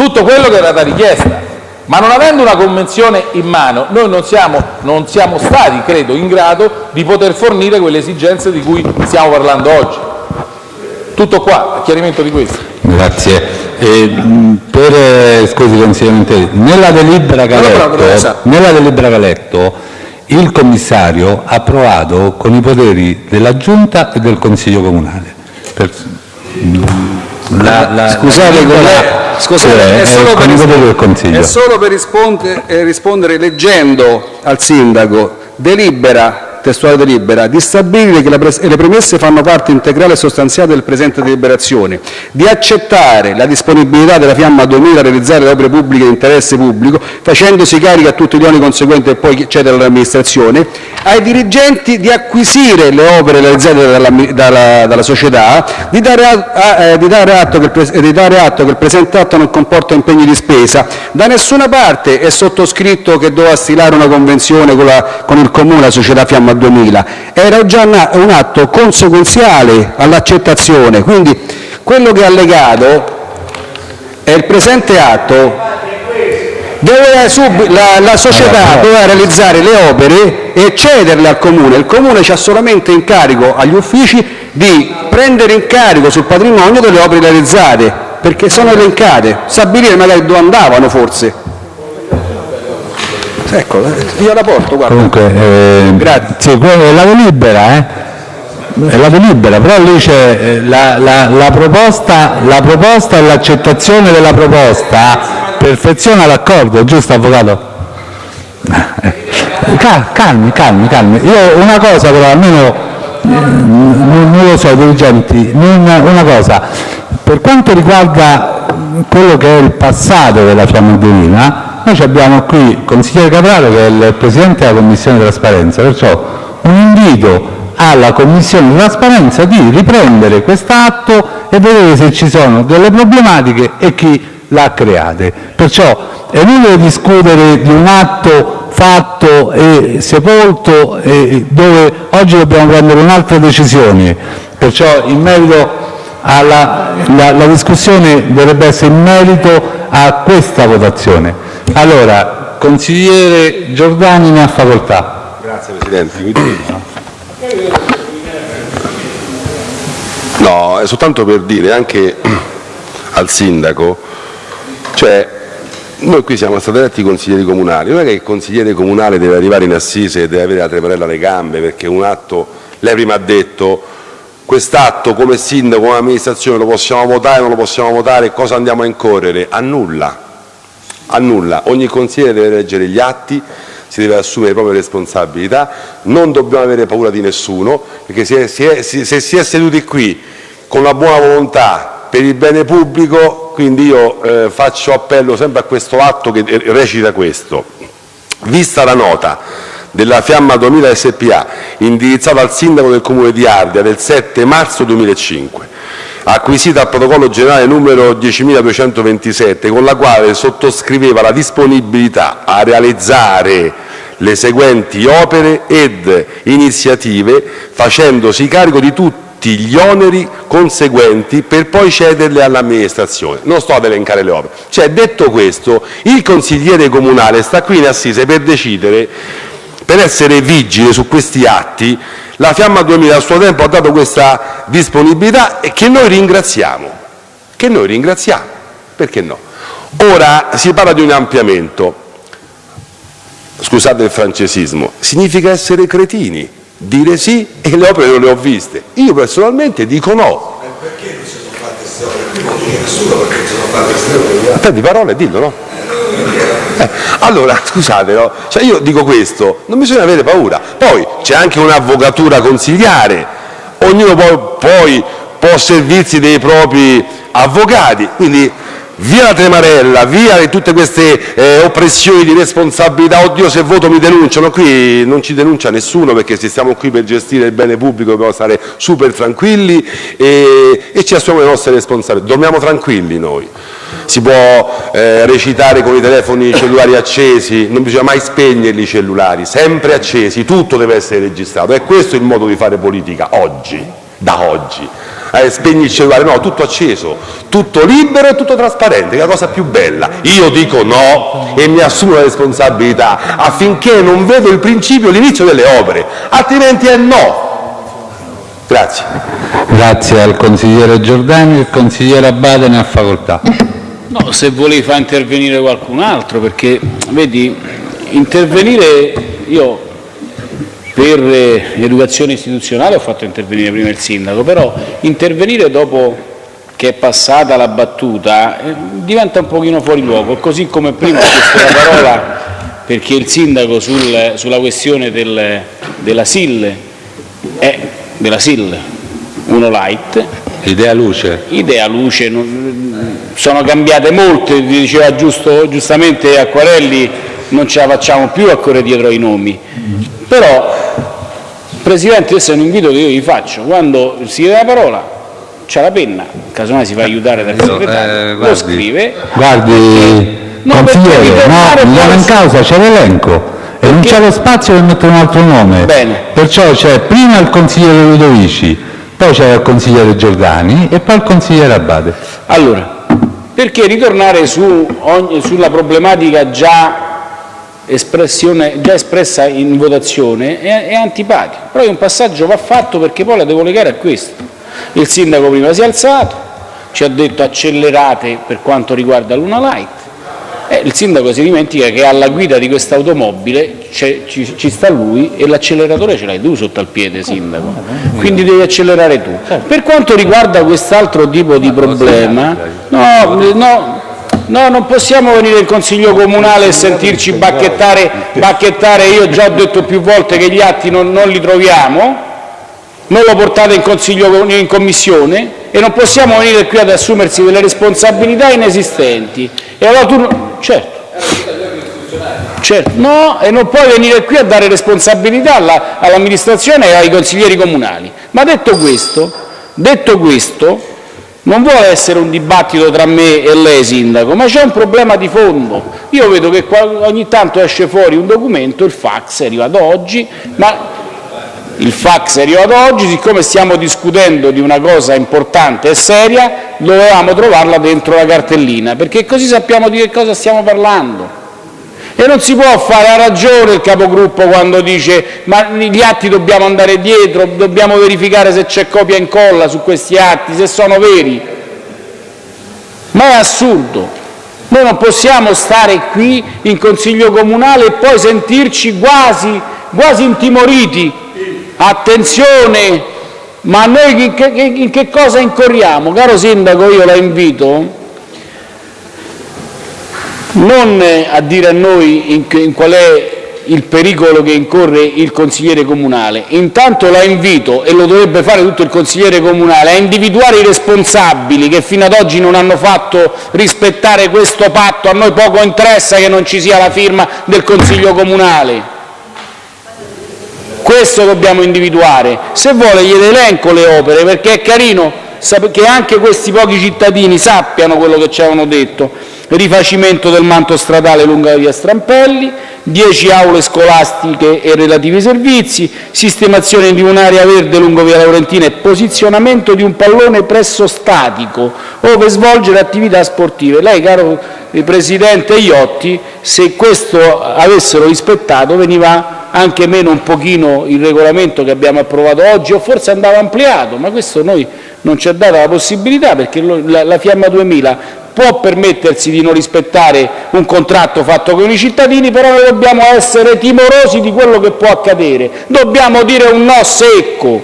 tutto quello che era da richiesta. Ma non avendo una convenzione in mano, noi non siamo, non siamo stati, credo, in grado di poter fornire quelle esigenze di cui stiamo parlando oggi. Tutto qua, a chiarimento di questo. Grazie. E, mh, per, eh, scusi consigliere nella delibera che ha letto, il commissario ha approvato con i poteri della Giunta e del Consiglio Comunale. Per- la- la- Scusate, la collega, scusate, è, solo per, è solo per risponde- rispondere leggendo al sindaco delibera testuale delibera, di stabilire che le premesse fanno parte integrale e sostanziale del presente deliberazione, di accettare la disponibilità della Fiamma 2000 a realizzare le opere pubbliche di interesse pubblico, facendosi carico a tutti gli oneri conseguenti e poi cedere all'amministrazione, ai dirigenti di acquisire le opere realizzate dalla, dalla, dalla società, di dare, a, eh, di, dare il, di dare atto che il presente atto non comporta impegni di spesa. Da nessuna parte è sottoscritto che doveva stilare una convenzione con, la, con il Comune, la società Fiamma 2000. Era già un atto conseguenziale all'accettazione, quindi quello che è allegato è il presente atto sub- la, la società doveva realizzare le opere e cederle al Comune. Il Comune ha solamente in carico agli uffici di prendere in carico sul patrimonio delle opere realizzate, perché sono elencate, stabilire magari dove andavano forse. Ecco, io la porto, guarda. Comunque, eh, sì, que- è la delibera, eh? È la delibera, però lì c'è eh, la, la- la proposta, la proposta e l'accettazione della proposta perfeziona l'accordo, giusto avvocato? Cal- Calmi, calmi, calmi. Io una cosa però, almeno eh, non, lo so, dirigenti, non- una cosa, per quanto riguarda quello che è il passato della Fiamma noi abbiamo qui il consigliere Capraro che è il presidente della commissione di trasparenza, perciò un invito alla commissione di trasparenza di riprendere quest'atto e vedere se ci sono delle problematiche e chi l'ha create. Perciò è inutile discutere di un atto fatto e sepolto e dove oggi dobbiamo prendere un'altra decisione. Perciò in merito alla la, la discussione dovrebbe essere in merito a questa votazione. Allora, consigliere Giordani ne ha facoltà. Grazie Presidente. No, è soltanto per dire anche al Sindaco, cioè noi qui siamo stati eletti consiglieri comunali, non è che il consigliere comunale deve arrivare in assise e deve avere la tremarella alle gambe perché un atto, lei prima ha detto, quest'atto come sindaco, come amministrazione lo possiamo votare, non lo possiamo votare, cosa andiamo a incorrere? A nulla, a nulla. Ogni consigliere deve leggere gli atti, si deve assumere le proprie responsabilità, non dobbiamo avere paura di nessuno, perché se si è, se si è seduti qui con la buona volontà per il bene pubblico, quindi io eh, faccio appello sempre a questo atto che recita questo. Vista la nota della Fiamma 2000 SPA indirizzata al sindaco del comune di Ardea del 7 marzo 2005, acquisita al protocollo generale numero 10.227, con la quale sottoscriveva la disponibilità a realizzare le seguenti opere ed iniziative facendosi carico di tutti gli oneri conseguenti per poi cederle all'amministrazione. Non sto ad elencare le opere. Cioè, detto questo, il consigliere comunale sta qui in assise per decidere, per essere vigile su questi atti. La Fiamma 2000 a suo tempo ha dato questa disponibilità e che noi ringraziamo. Che noi ringraziamo. Perché no? Ora si parla di un ampliamento. Scusate il francesismo. Significa essere cretini dire sì e le opere non le ho viste. Io personalmente dico no. Perché non si sono fatte queste opere? Nessuno perché si sono fatte queste opere. Prendi parole e dillo, no? Eh, allora, scusate, no? Cioè io dico questo, non bisogna avere paura. Poi c'è anche un'avvocatura consigliare, ognuno poi, poi può servirsi dei propri avvocati, quindi via la tremarella, via tutte queste eh, oppressioni di responsabilità, oddio se voto mi denunciano, qui non ci denuncia nessuno perché se stiamo qui per gestire il bene pubblico dobbiamo stare super tranquilli e, e ci assumiamo le nostre responsabilità, dormiamo tranquilli noi. Si può eh, recitare con i telefoni cellulari accesi, non bisogna mai spegnerli i cellulari, sempre accesi, tutto deve essere registrato. È questo il modo di fare politica oggi, da oggi eh, spegni il cellulare, no, tutto acceso, tutto libero e tutto trasparente, che è la cosa più bella. Io dico no e mi assumo la responsabilità affinché non vedo il principio, l'inizio delle opere, altrimenti è no. Grazie. Grazie al consigliere Giordani, il consigliere Abate ne ha facoltà. No, se volevi far intervenire qualcun altro, perché vedi, intervenire io per educazione istituzionale ho fatto intervenire prima il sindaco, però intervenire dopo che è passata la battuta eh, diventa un pochino fuori luogo, così come prima ho chiesto la parola perché il sindaco sul, sulla questione del, della SIL è della SIL uno light, Idea luce. idea luce, sono cambiate molte, diceva giusto, giustamente Acquarelli, non ce la facciamo più a correre dietro ai nomi. Però, Presidente, questo è un invito che io gli faccio, quando si chiede la parola, c'ha la penna, casomai si fa aiutare dal segretario, lo guardi. scrive, Guardi, consigliere, no, non in causa, c'è l'elenco e non c'è lo spazio per mettere un altro nome. Bene. Perciò c'è prima il consigliere Ludovici, poi c'è il consigliere Giordani e poi il consigliere Abate. Allora, perché ritornare su ogni- sulla problematica già, già espressa in votazione è, è antipatico, però un passaggio va fatto perché poi la devo legare a questo. Il sindaco prima si è alzato, ci ha detto accelerate per quanto riguarda l'Una Light, e il sindaco si dimentica che alla guida di questa automobile ci, ci sta lui e l'acceleratore ce l'hai tu sotto al piede, sindaco. Quindi devi accelerare tu. Per quanto riguarda quest'altro tipo di problema, no, no, no, non possiamo venire in consiglio comunale e sentirci bacchettare, bacchettare. Io già ho detto più volte che gli atti non, non li troviamo, non lo portate in consiglio in commissione e non possiamo venire qui ad assumersi delle responsabilità inesistenti. E allora tu, certo, certo, no, e non puoi venire qui a dare responsabilità alla- all'amministrazione e ai consiglieri comunali. Ma detto questo, detto questo, non vuole essere un dibattito tra me e lei, sindaco, ma c'è un problema di fondo. Io vedo che ogni tanto esce fuori un documento, il fax è arrivato oggi, ma il fax è arrivato oggi, siccome stiamo discutendo di una cosa importante e seria, dovevamo trovarla dentro la cartellina, perché così sappiamo di che cosa stiamo parlando. E non si può fare, ha ragione il capogruppo quando dice ma gli atti dobbiamo andare dietro, dobbiamo verificare se c'è copia e incolla su questi atti, se sono veri. Ma è assurdo. Noi non possiamo stare qui in Consiglio Comunale e poi sentirci quasi, quasi intimoriti. Attenzione, ma noi in che, in che cosa incorriamo? Caro Sindaco, io la invito non a dire a noi in, in qual è il pericolo che incorre il consigliere comunale, intanto la invito, e lo dovrebbe fare tutto il consigliere comunale, a individuare i responsabili che fino ad oggi non hanno fatto rispettare questo patto, a noi poco interessa che non ci sia la firma del consiglio comunale. Questo dobbiamo individuare. Se vuole gliele elenco le opere, perché è carino che anche questi pochi cittadini sappiano quello che ci avevano detto. Rifacimento del manto stradale lungo via Strampelli, 10 aule scolastiche e relativi servizi, sistemazione di un'area verde lungo via Laurentina e posizionamento di un pallone presso statico ove svolgere attività sportive. Lei, caro eh, Presidente Iotti, se questo avessero rispettato veniva anche meno un pochino il regolamento che abbiamo approvato oggi o forse andava ampliato, ma questo noi non ci ha dato la possibilità perché la Fiamma 2000 può permettersi di non rispettare un contratto fatto con i cittadini, però noi dobbiamo essere timorosi di quello che può accadere, dobbiamo dire un no secco,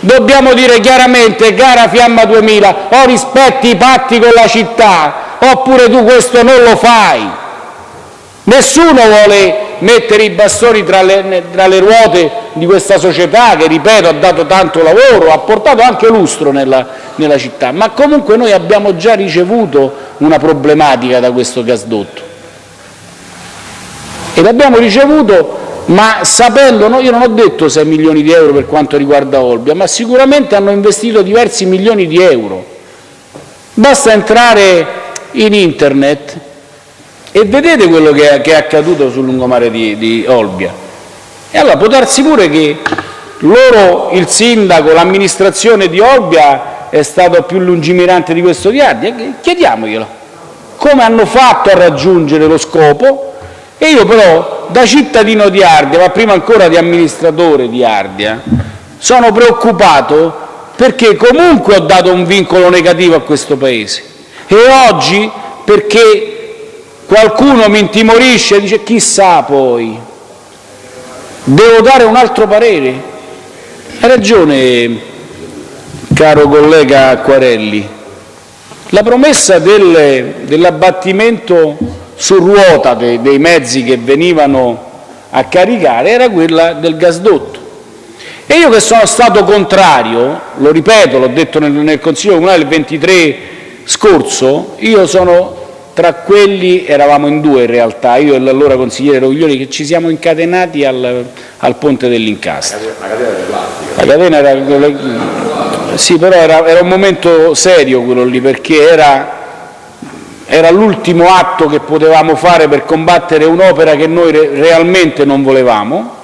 dobbiamo dire chiaramente, cara Fiamma 2000, o rispetti i patti con la città, oppure tu questo non lo fai. Nessuno vuole mettere i bastoni tra le, tra le ruote di questa società che, ripeto, ha dato tanto lavoro, ha portato anche lustro nella, nella città, ma comunque noi abbiamo già ricevuto una problematica da questo gasdotto. E l'abbiamo ricevuto, ma sapendo, no, io non ho detto 6 milioni di euro per quanto riguarda Olbia, ma sicuramente hanno investito diversi milioni di euro. Basta entrare in internet e vedete quello che è, che è accaduto sul lungomare di, di Olbia. E allora può darsi pure che loro, il sindaco, l'amministrazione di Olbia è stato più lungimirante di questo di Ardia, chiediamoglielo. Come hanno fatto a raggiungere lo scopo? E io però, da cittadino di Ardia, ma prima ancora di amministratore di Ardia, sono preoccupato perché comunque ho dato un vincolo negativo a questo Paese. E oggi, perché qualcuno mi intimorisce e dice chissà poi, devo dare un altro parere. Ha ragione, caro collega Acquarelli, la promessa del- dell'abbattimento su ruota dei, dei mezzi che venivano a caricare era quella del gasdotto. E io che sono stato contrario, lo ripeto, l'ho detto nel, nel Consiglio Comunale il 23 scorso, io sono tra quelli, eravamo in due in realtà, io e l'allora consigliere Roviglioli, che ci siamo incatenati al, al ponte dell'Incastro. La catena era... Sì, però era, era un momento serio quello lì, perché era era l'ultimo atto che potevamo fare per combattere un'opera che noi re realmente non volevamo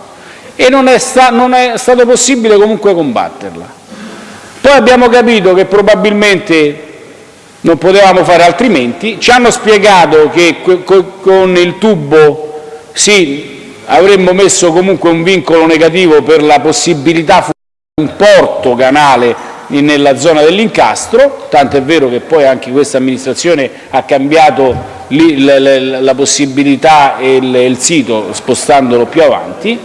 e non è, non è stato possibile comunque combatterla. Poi abbiamo capito che probabilmente non potevamo fare altrimenti, ci hanno spiegato che con il tubo sì, avremmo messo comunque un vincolo negativo per la possibilità di un porto canale nella zona dell'Incastro, tanto è vero che poi anche questa amministrazione ha cambiato la possibilità e il sito spostandolo più avanti,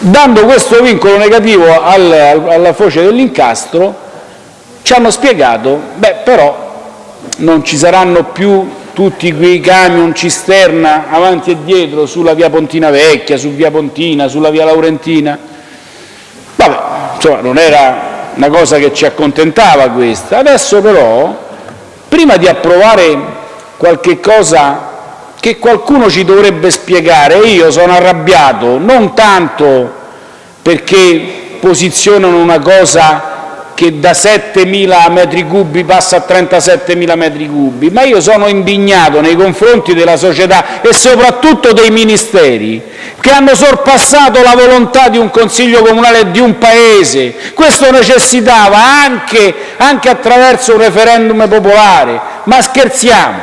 dando questo vincolo negativo alla foce dell'Incastro ci hanno spiegato beh però non ci saranno più tutti quei camion cisterna avanti e dietro sulla via Pontina Vecchia, su via Pontina, sulla via Laurentina. Vabbè, insomma, non era una cosa che ci accontentava questa. Adesso però, prima di approvare qualche cosa che qualcuno ci dovrebbe spiegare, io sono arrabbiato non tanto perché posizionano una cosa che da 7.000 metri cubi passa a 37.000 metri cubi, ma io sono indignato nei confronti della società e soprattutto dei ministeri che hanno sorpassato la volontà di un Consiglio comunale di un Paese. Questo necessitava anche, anche attraverso un referendum popolare. Ma scherziamo?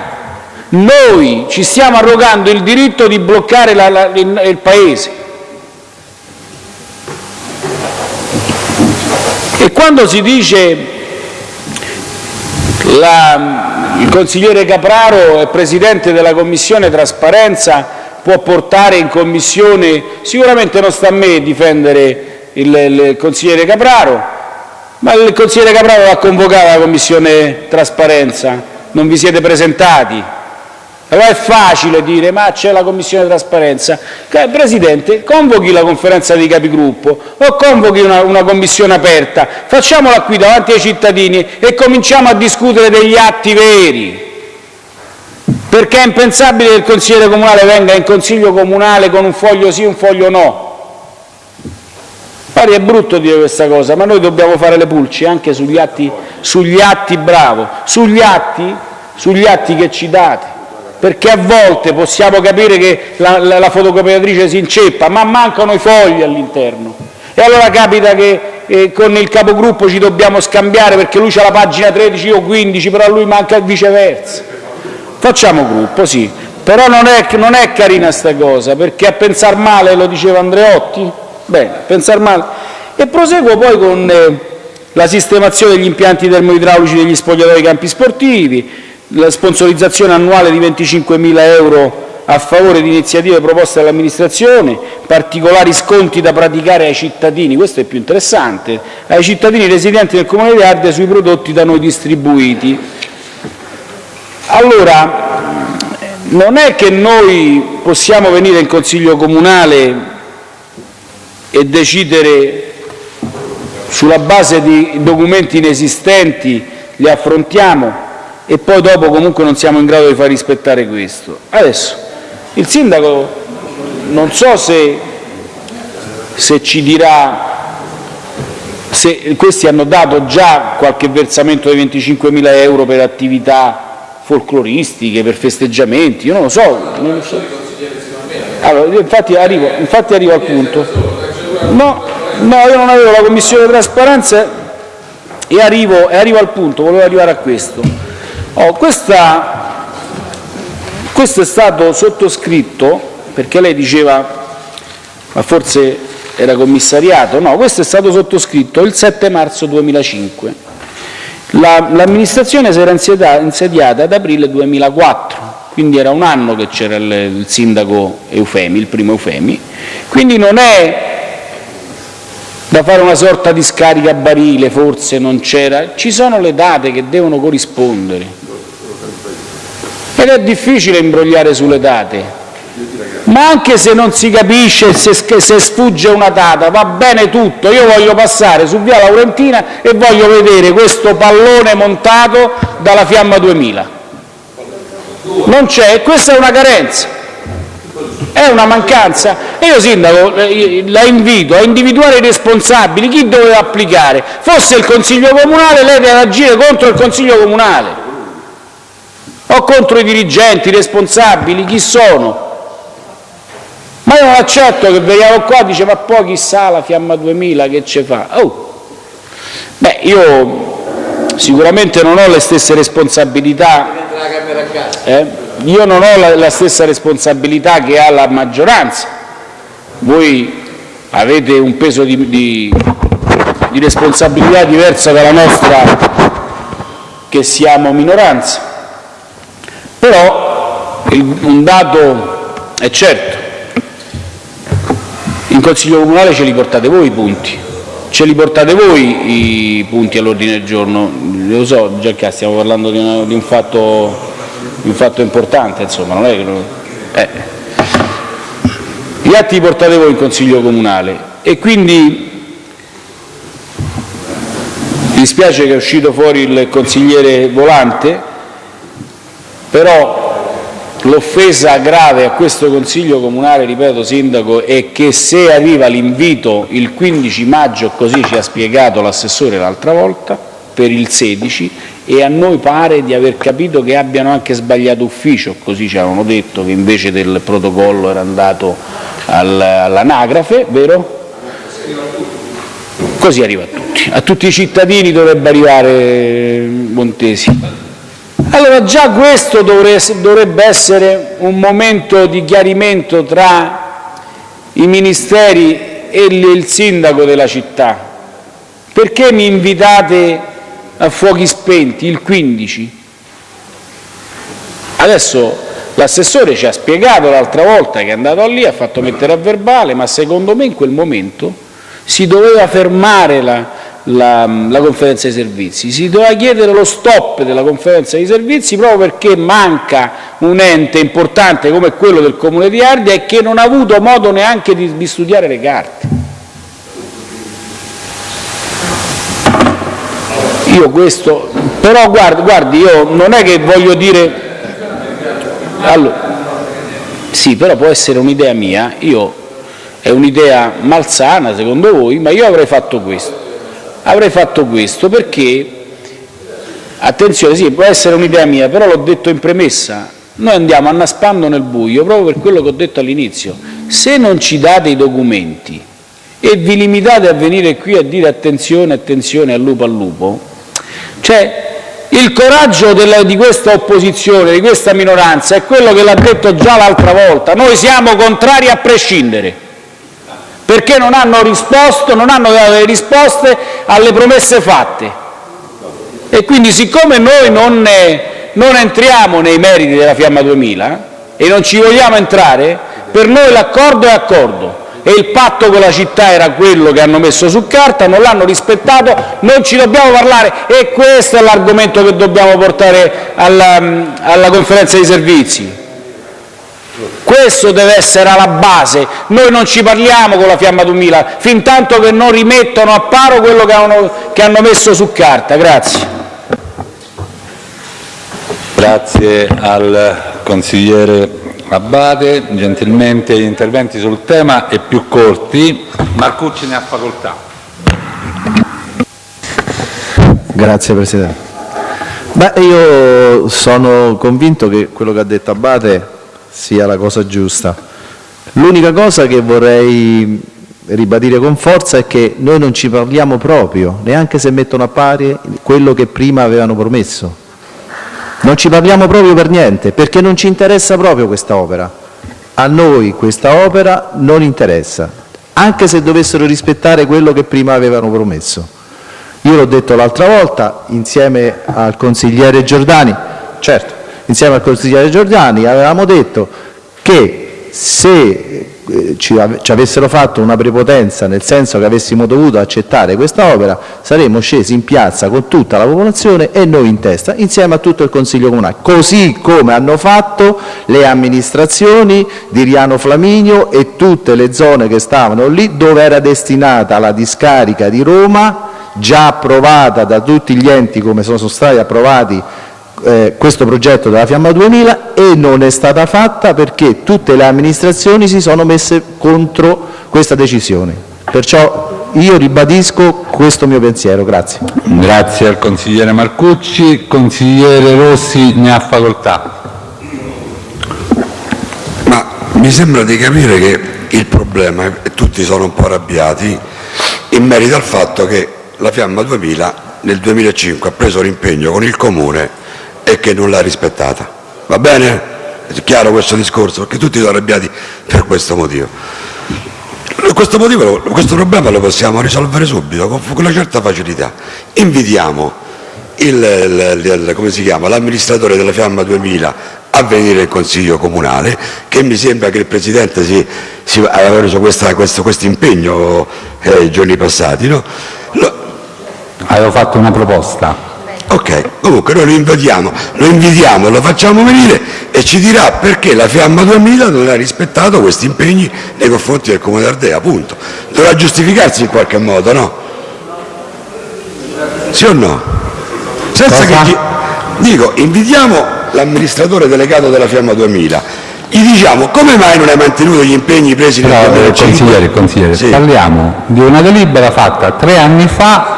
Noi ci stiamo arrogando il diritto di bloccare la, la, il, il Paese. E quando si dice la, il consigliere Capraro è presidente della Commissione trasparenza, può portare in Commissione, sicuramente non sta a me difendere il, il consigliere Capraro, ma il consigliere Capraro ha convocato la Commissione trasparenza, non vi siete presentati, allora è facile dire ma c'è la commissione trasparenza. Presidente, convochi la conferenza dei capigruppo o convochi una, una commissione aperta, facciamola qui davanti ai cittadini e cominciamo a discutere degli atti veri. Perché è impensabile che il consigliere comunale venga in consiglio comunale con un foglio sì e un foglio no. Pari è brutto dire questa cosa, ma noi dobbiamo fare le pulci anche sugli atti, sugli atti bravo, sugli atti, sugli atti che ci date perché a volte possiamo capire che la, la, la fotocopiatrice si inceppa, ma mancano i fogli all'interno. E allora capita che eh, con il capogruppo ci dobbiamo scambiare perché lui ha la pagina 13 o 15, però a lui manca viceversa. Facciamo gruppo, sì, però non è, non è carina sta cosa, perché a pensare male, lo diceva Andreotti, bene, pensare male. E proseguo poi con eh, la sistemazione degli impianti termoidraulici degli spogliatori campi sportivi, la sponsorizzazione annuale di 25.000 euro a favore di iniziative proposte dall'amministrazione, particolari sconti da praticare ai cittadini, questo è più interessante, ai cittadini residenti nel Comune di Ardea sui prodotti da noi distribuiti. Allora, non è che noi possiamo venire in Consiglio Comunale e decidere sulla base di documenti inesistenti, li affrontiamo e poi dopo comunque non siamo in grado di far rispettare questo. Adesso il sindaco non so se, se ci dirà se questi hanno dato già qualche versamento di 25.000 euro per attività folcloristiche, per festeggiamenti, io non lo so. Non lo so. Allora, infatti, arrivo, infatti arrivo al punto. No, no, io non avevo la commissione di trasparenza e arrivo, e arrivo al punto, volevo arrivare a questo. Oh, questa, questo è stato sottoscritto perché lei diceva, ma forse era commissariato, no, questo è stato sottoscritto il 7 marzo 2005. L'amministrazione si era insediata ad aprile 2004, quindi era un anno che c'era il, il sindaco Eufemi, il primo Eufemi, quindi non è da fare una sorta di scarica barile, forse non c'era, ci sono le date che devono corrispondere. Ed è difficile imbrogliare sulle date. Ma anche se non si capisce, se, se sfugge una data, va bene tutto. Io voglio passare su via Laurentina e voglio vedere questo pallone montato dalla Fiamma 2000. Non c'è, e questa è una carenza, è una mancanza. E io, Sindaco, eh, la invito a individuare i responsabili, chi doveva applicare. Fosse il Consiglio Comunale, lei deve agire contro il Consiglio Comunale o contro i dirigenti, i responsabili, chi sono. Ma io non accetto che veniamo qua e dice ma poi chissà la Fiamma 2000 che ce fa. Oh. Beh, io sicuramente non ho le stesse responsabilità, eh? io non ho la, la stessa responsabilità che ha la maggioranza. Voi avete un peso di, di, di responsabilità diversa dalla nostra che siamo minoranza. Però un dato è certo, in Consiglio Comunale ce li portate voi i punti, ce li portate voi i punti all'ordine del giorno. Lo so, già che stiamo parlando di, una, di, un, fatto, di un, fatto, importante, insomma, non è che... Lo, eh. Gli atti li portate voi in Consiglio Comunale e quindi mi dispiace che è uscito fuori il consigliere Volante, però L'offesa grave a questo Consiglio comunale, ripeto Sindaco, è che se arriva l'invito il 15 maggio, così ci ha spiegato l'assessore l'altra volta, per il 16, e a noi pare di aver capito che abbiano anche sbagliato ufficio, così ci avevano detto che invece del protocollo era andato all'anagrafe, vero? Così arriva a tutti. A tutti i cittadini dovrebbe arrivare Montesi. Allora già questo dovrebbe essere un momento di chiarimento tra i ministeri e il sindaco della città. Perché mi invitate a fuochi spenti il 15? Adesso l'assessore ci ha spiegato l'altra volta che è andato lì, ha fatto mettere a verbale, ma secondo me in quel momento si doveva fermare la, la, la, conferenza dei servizi. Si doveva chiedere lo stop della conferenza dei servizi proprio perché manca un ente importante come quello del Comune di Ardea e che non ha avuto modo neanche di, di studiare le carte. Io questo, però guardi, guardi, io non è che voglio dire, allora, sì, però può essere un'idea mia, io, è un'idea malsana secondo voi, ma io avrei fatto questo avrei fatto questo perché, attenzione, sì, può essere un'idea mia, però l'ho detto in premessa, noi andiamo annaspando nel buio proprio per quello che ho detto all'inizio. Se non ci date i documenti e vi limitate a venire qui a dire attenzione, attenzione, al lupo al lupo, cioè il coraggio della, di questa opposizione, di questa minoranza, è quello che l'ha detto già l'altra volta. Noi siamo contrari a prescindere perché non hanno risposto, non hanno dato le risposte alle promesse fatte. E quindi siccome noi non, non entriamo nei meriti della Fiamma 2000 e non ci vogliamo entrare, per noi l'accordo è accordo e il patto con la città era quello che hanno messo su carta, non l'hanno rispettato, non ci dobbiamo parlare e questo è l'argomento che dobbiamo portare alla, alla conferenza dei servizi. Questo deve essere alla base. Noi non ci parliamo con la Fiamma 2000 fin tanto che non rimettono a paro quello che hanno, che hanno messo su carta. Grazie. Grazie al consigliere Abate. Gentilmente gli interventi sul tema e più corti. Marcucci ne ha facoltà. Grazie Presidente. Beh, io sono convinto che quello che ha detto Abate sia la cosa giusta. L'unica cosa che vorrei ribadire con forza è che noi non ci parliamo proprio, neanche se mettono a pari quello che prima avevano promesso. Non ci parliamo proprio per niente, perché non ci interessa proprio questa opera. A noi questa opera non interessa, anche se dovessero rispettare quello che prima avevano promesso. Io l'ho detto l'altra volta, insieme al consigliere Giordani, certo, insieme al consigliere Giordani avevamo detto che se eh, ci, ci, avessero fatto una prepotenza nel senso che avessimo dovuto accettare questa opera saremmo scesi in piazza con tutta la popolazione e noi in testa insieme a tutto il Consiglio Comunale, così come hanno fatto le amministrazioni di Riano Flaminio e tutte le zone che stavano lì dove era destinata la discarica di Roma già approvata da tutti gli enti come sono stati approvati eh, questo progetto della Fiamma 2000 e non è stata fatta perché tutte le amministrazioni si sono messe contro questa decisione. Perciò io ribadisco questo mio pensiero. Grazie. Grazie al consigliere Marcucci. Consigliere Rossi ne ha facoltà. Ma mi sembra di capire che il problema, e tutti sono un po' arrabbiati, in merito al fatto che la Fiamma 2000 nel 2005 ha preso l'impegno con il Comune e che non l'ha rispettata. Va bene? È chiaro questo discorso? Perché tutti sono arrabbiati per questo motivo. Questo, motivo, questo problema lo possiamo risolvere subito, con, una certa facilità. Invitiamo l'amministratore della Fiamma 2000 a venire in Consiglio Comunale, che mi sembra che il Presidente si, si aveva preso questo impegno eh, giorni passati. No? Lo... Avevo fatto una proposta. Ok, comunque noi lo invitiamo, lo invitiamo, lo facciamo venire e ci dirà perché la Fiamma 2000 non ha rispettato questi impegni nei confronti del Comune d'Ardea, appunto. Dovrà giustificarsi in qualche modo, no? Sì o no? Senza Cosa? che... Dico, invitiamo l'amministratore delegato della Fiamma 2000, gli diciamo come mai non hai mantenuto gli impegni presi nel Però, 2005? Eh, consigliere, consigliere sì. parliamo di una delibera fatta tre anni fa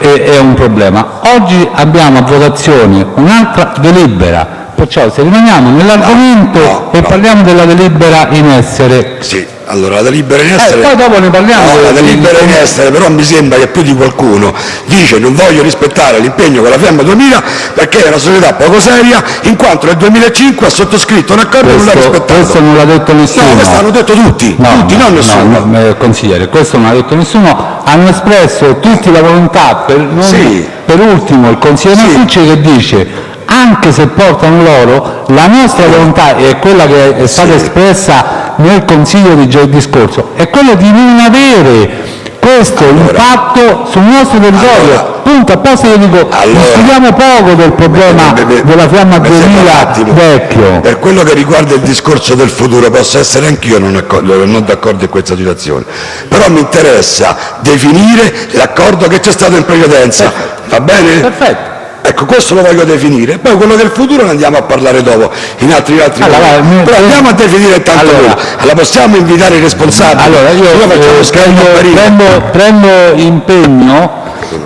è un problema. Oggi abbiamo a votazione un'altra delibera, perciò se rimaniamo nell'argomento no, no, e no. parliamo della delibera in essere. Sì, allora la delibera in essere... Eh, poi dopo ne parliamo. No, la delibera in essere però mi sembra che più di qualcuno dice non voglio rispettare l'impegno con la Fiamma 2000 perché è una società poco seria in quanto nel 2005 ha sottoscritto un accordo e non l'ha rispettato. Questo non l'ha detto nessuno. No, questo hanno detto tutti, no, tutti, non nessuno. No, eh, consigliere, questo non l'ha detto nessuno. Hanno espresso tutti la volontà, per, non, sì. per ultimo il consigliere sì. Marcucci che dice anche se portano loro, la nostra volontà è quella che è stata espressa nel Consiglio di giovedì scorso, è quella di non avere questo allora, impatto sul nostro territorio. Allora, Punto, apposta io dico, allora, studiamo poco del problema me, me, della fiamma 2000 vecchio. Per quello che riguarda il discorso del futuro, posso essere anch'io non, non d'accordo in questa situazione, però mi interessa definire l'accordo che c'è stato in precedenza, va bene? Perfetto. Ecco, questo lo voglio definire. Poi quello del futuro ne andiamo a parlare dopo, in altri, altri allora, allora, Però andiamo a definire intanto allora. Allora, possiamo invitare i responsabili? Allora, io, io eh, prendo, prendo, prendo, impegno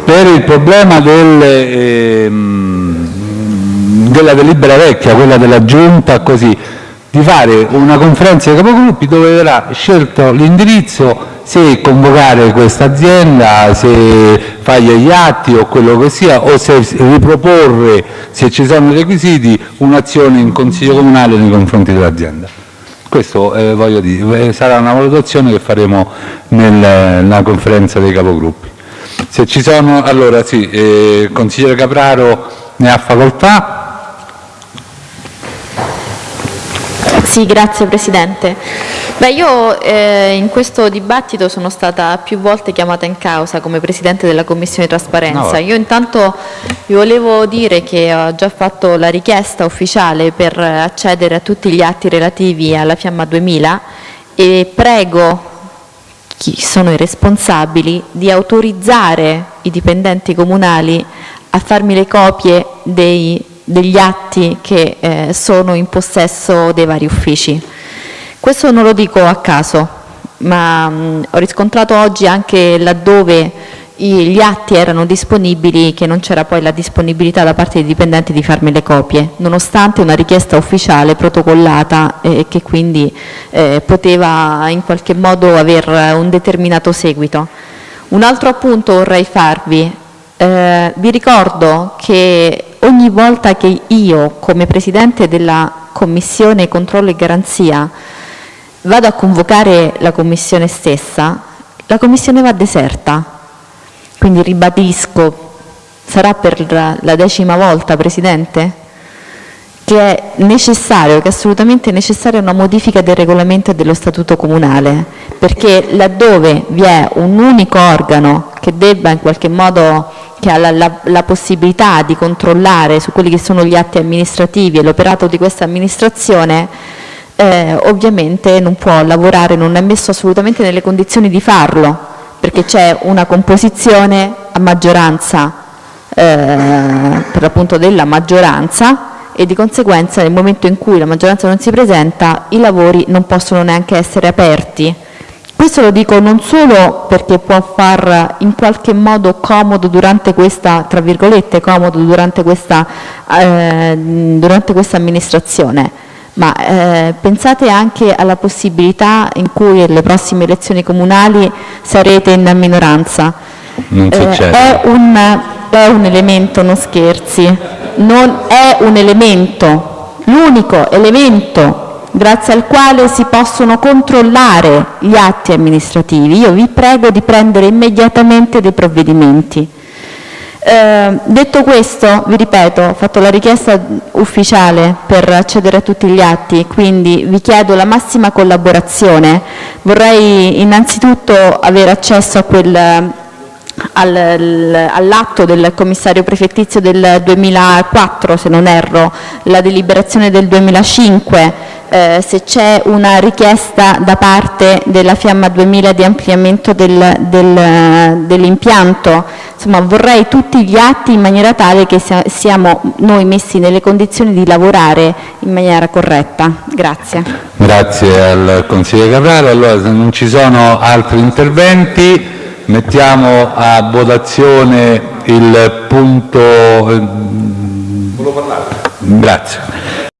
per il problema del, eh, della delibera vecchia, quella della giunta, così, di fare una conferenza dei capogruppi dove verrà scelto l'indirizzo se convocare questa azienda, se fargli gli atti o quello che sia, o se riproporre, se ci sono i requisiti, un'azione in Consiglio Comunale nei confronti dell'azienda. Questo eh, voglio dire, eh, sarà una valutazione che faremo nel, nella conferenza dei capogruppi. Se ci sono, allora sì, eh, consigliere Capraro ne ha facoltà. Sì, grazie Presidente. Beh, io eh, in questo dibattito sono stata più volte chiamata in causa come Presidente della Commissione Trasparenza. No. Io intanto vi volevo dire che ho già fatto la richiesta ufficiale per accedere a tutti gli atti relativi alla Fiamma 2000 e prego chi sono i responsabili di autorizzare i dipendenti comunali a farmi le copie dei degli atti che eh, sono in possesso dei vari uffici. Questo non lo dico a caso, ma mh, ho riscontrato oggi anche laddove gli atti erano disponibili che non c'era poi la disponibilità da parte dei dipendenti di farmi le copie, nonostante una richiesta ufficiale protocollata e eh, che quindi eh, poteva in qualche modo aver un determinato seguito. Un altro appunto vorrei farvi, eh, vi ricordo che ogni volta che io, come Presidente della Commissione Controllo e Garanzia, vado a convocare la Commissione stessa, la Commissione va deserta. Quindi ribadisco, sarà per la decima volta, Presidente, che è necessario, che è assolutamente necessaria una modifica del regolamento e dello statuto comunale, perché laddove vi è un unico organo che debba in qualche modo che ha la, la, la possibilità di controllare su quelli che sono gli atti amministrativi e l'operato di questa amministrazione, eh, ovviamente non può lavorare, non è messo assolutamente nelle condizioni di farlo, perché c'è una composizione a maggioranza eh, per l'appunto della maggioranza e di conseguenza nel momento in cui la maggioranza non si presenta i lavori non possono neanche essere aperti. Questo lo dico non solo perché può far in qualche modo comodo durante questa, tra virgolette, comodo durante questa, eh, durante questa amministrazione, ma eh, pensate anche alla possibilità in cui alle prossime elezioni comunali sarete in minoranza. Non Eh, è, un, è un elemento, non scherzi, non è un elemento, l'unico elemento grazie al quale si possono controllare gli atti amministrativi. Io vi prego di prendere immediatamente dei provvedimenti. Eh, detto questo, vi ripeto, ho fatto la richiesta ufficiale per accedere a tutti gli atti, quindi vi chiedo la massima collaborazione. Vorrei innanzitutto avere accesso a quel al- all'atto del commissario prefettizio del 2004, se non erro, la deliberazione del 2005, eh, se c'è una richiesta da parte della Fiamma 2000 di ampliamento del- del- dell'impianto, insomma vorrei tutti gli atti in maniera tale che sia- siamo noi messi nelle condizioni di lavorare in maniera corretta. Grazie. Grazie al consigliere Carraro. Allora, se non ci sono altri interventi, mettiamo a votazione il punto. Grazie.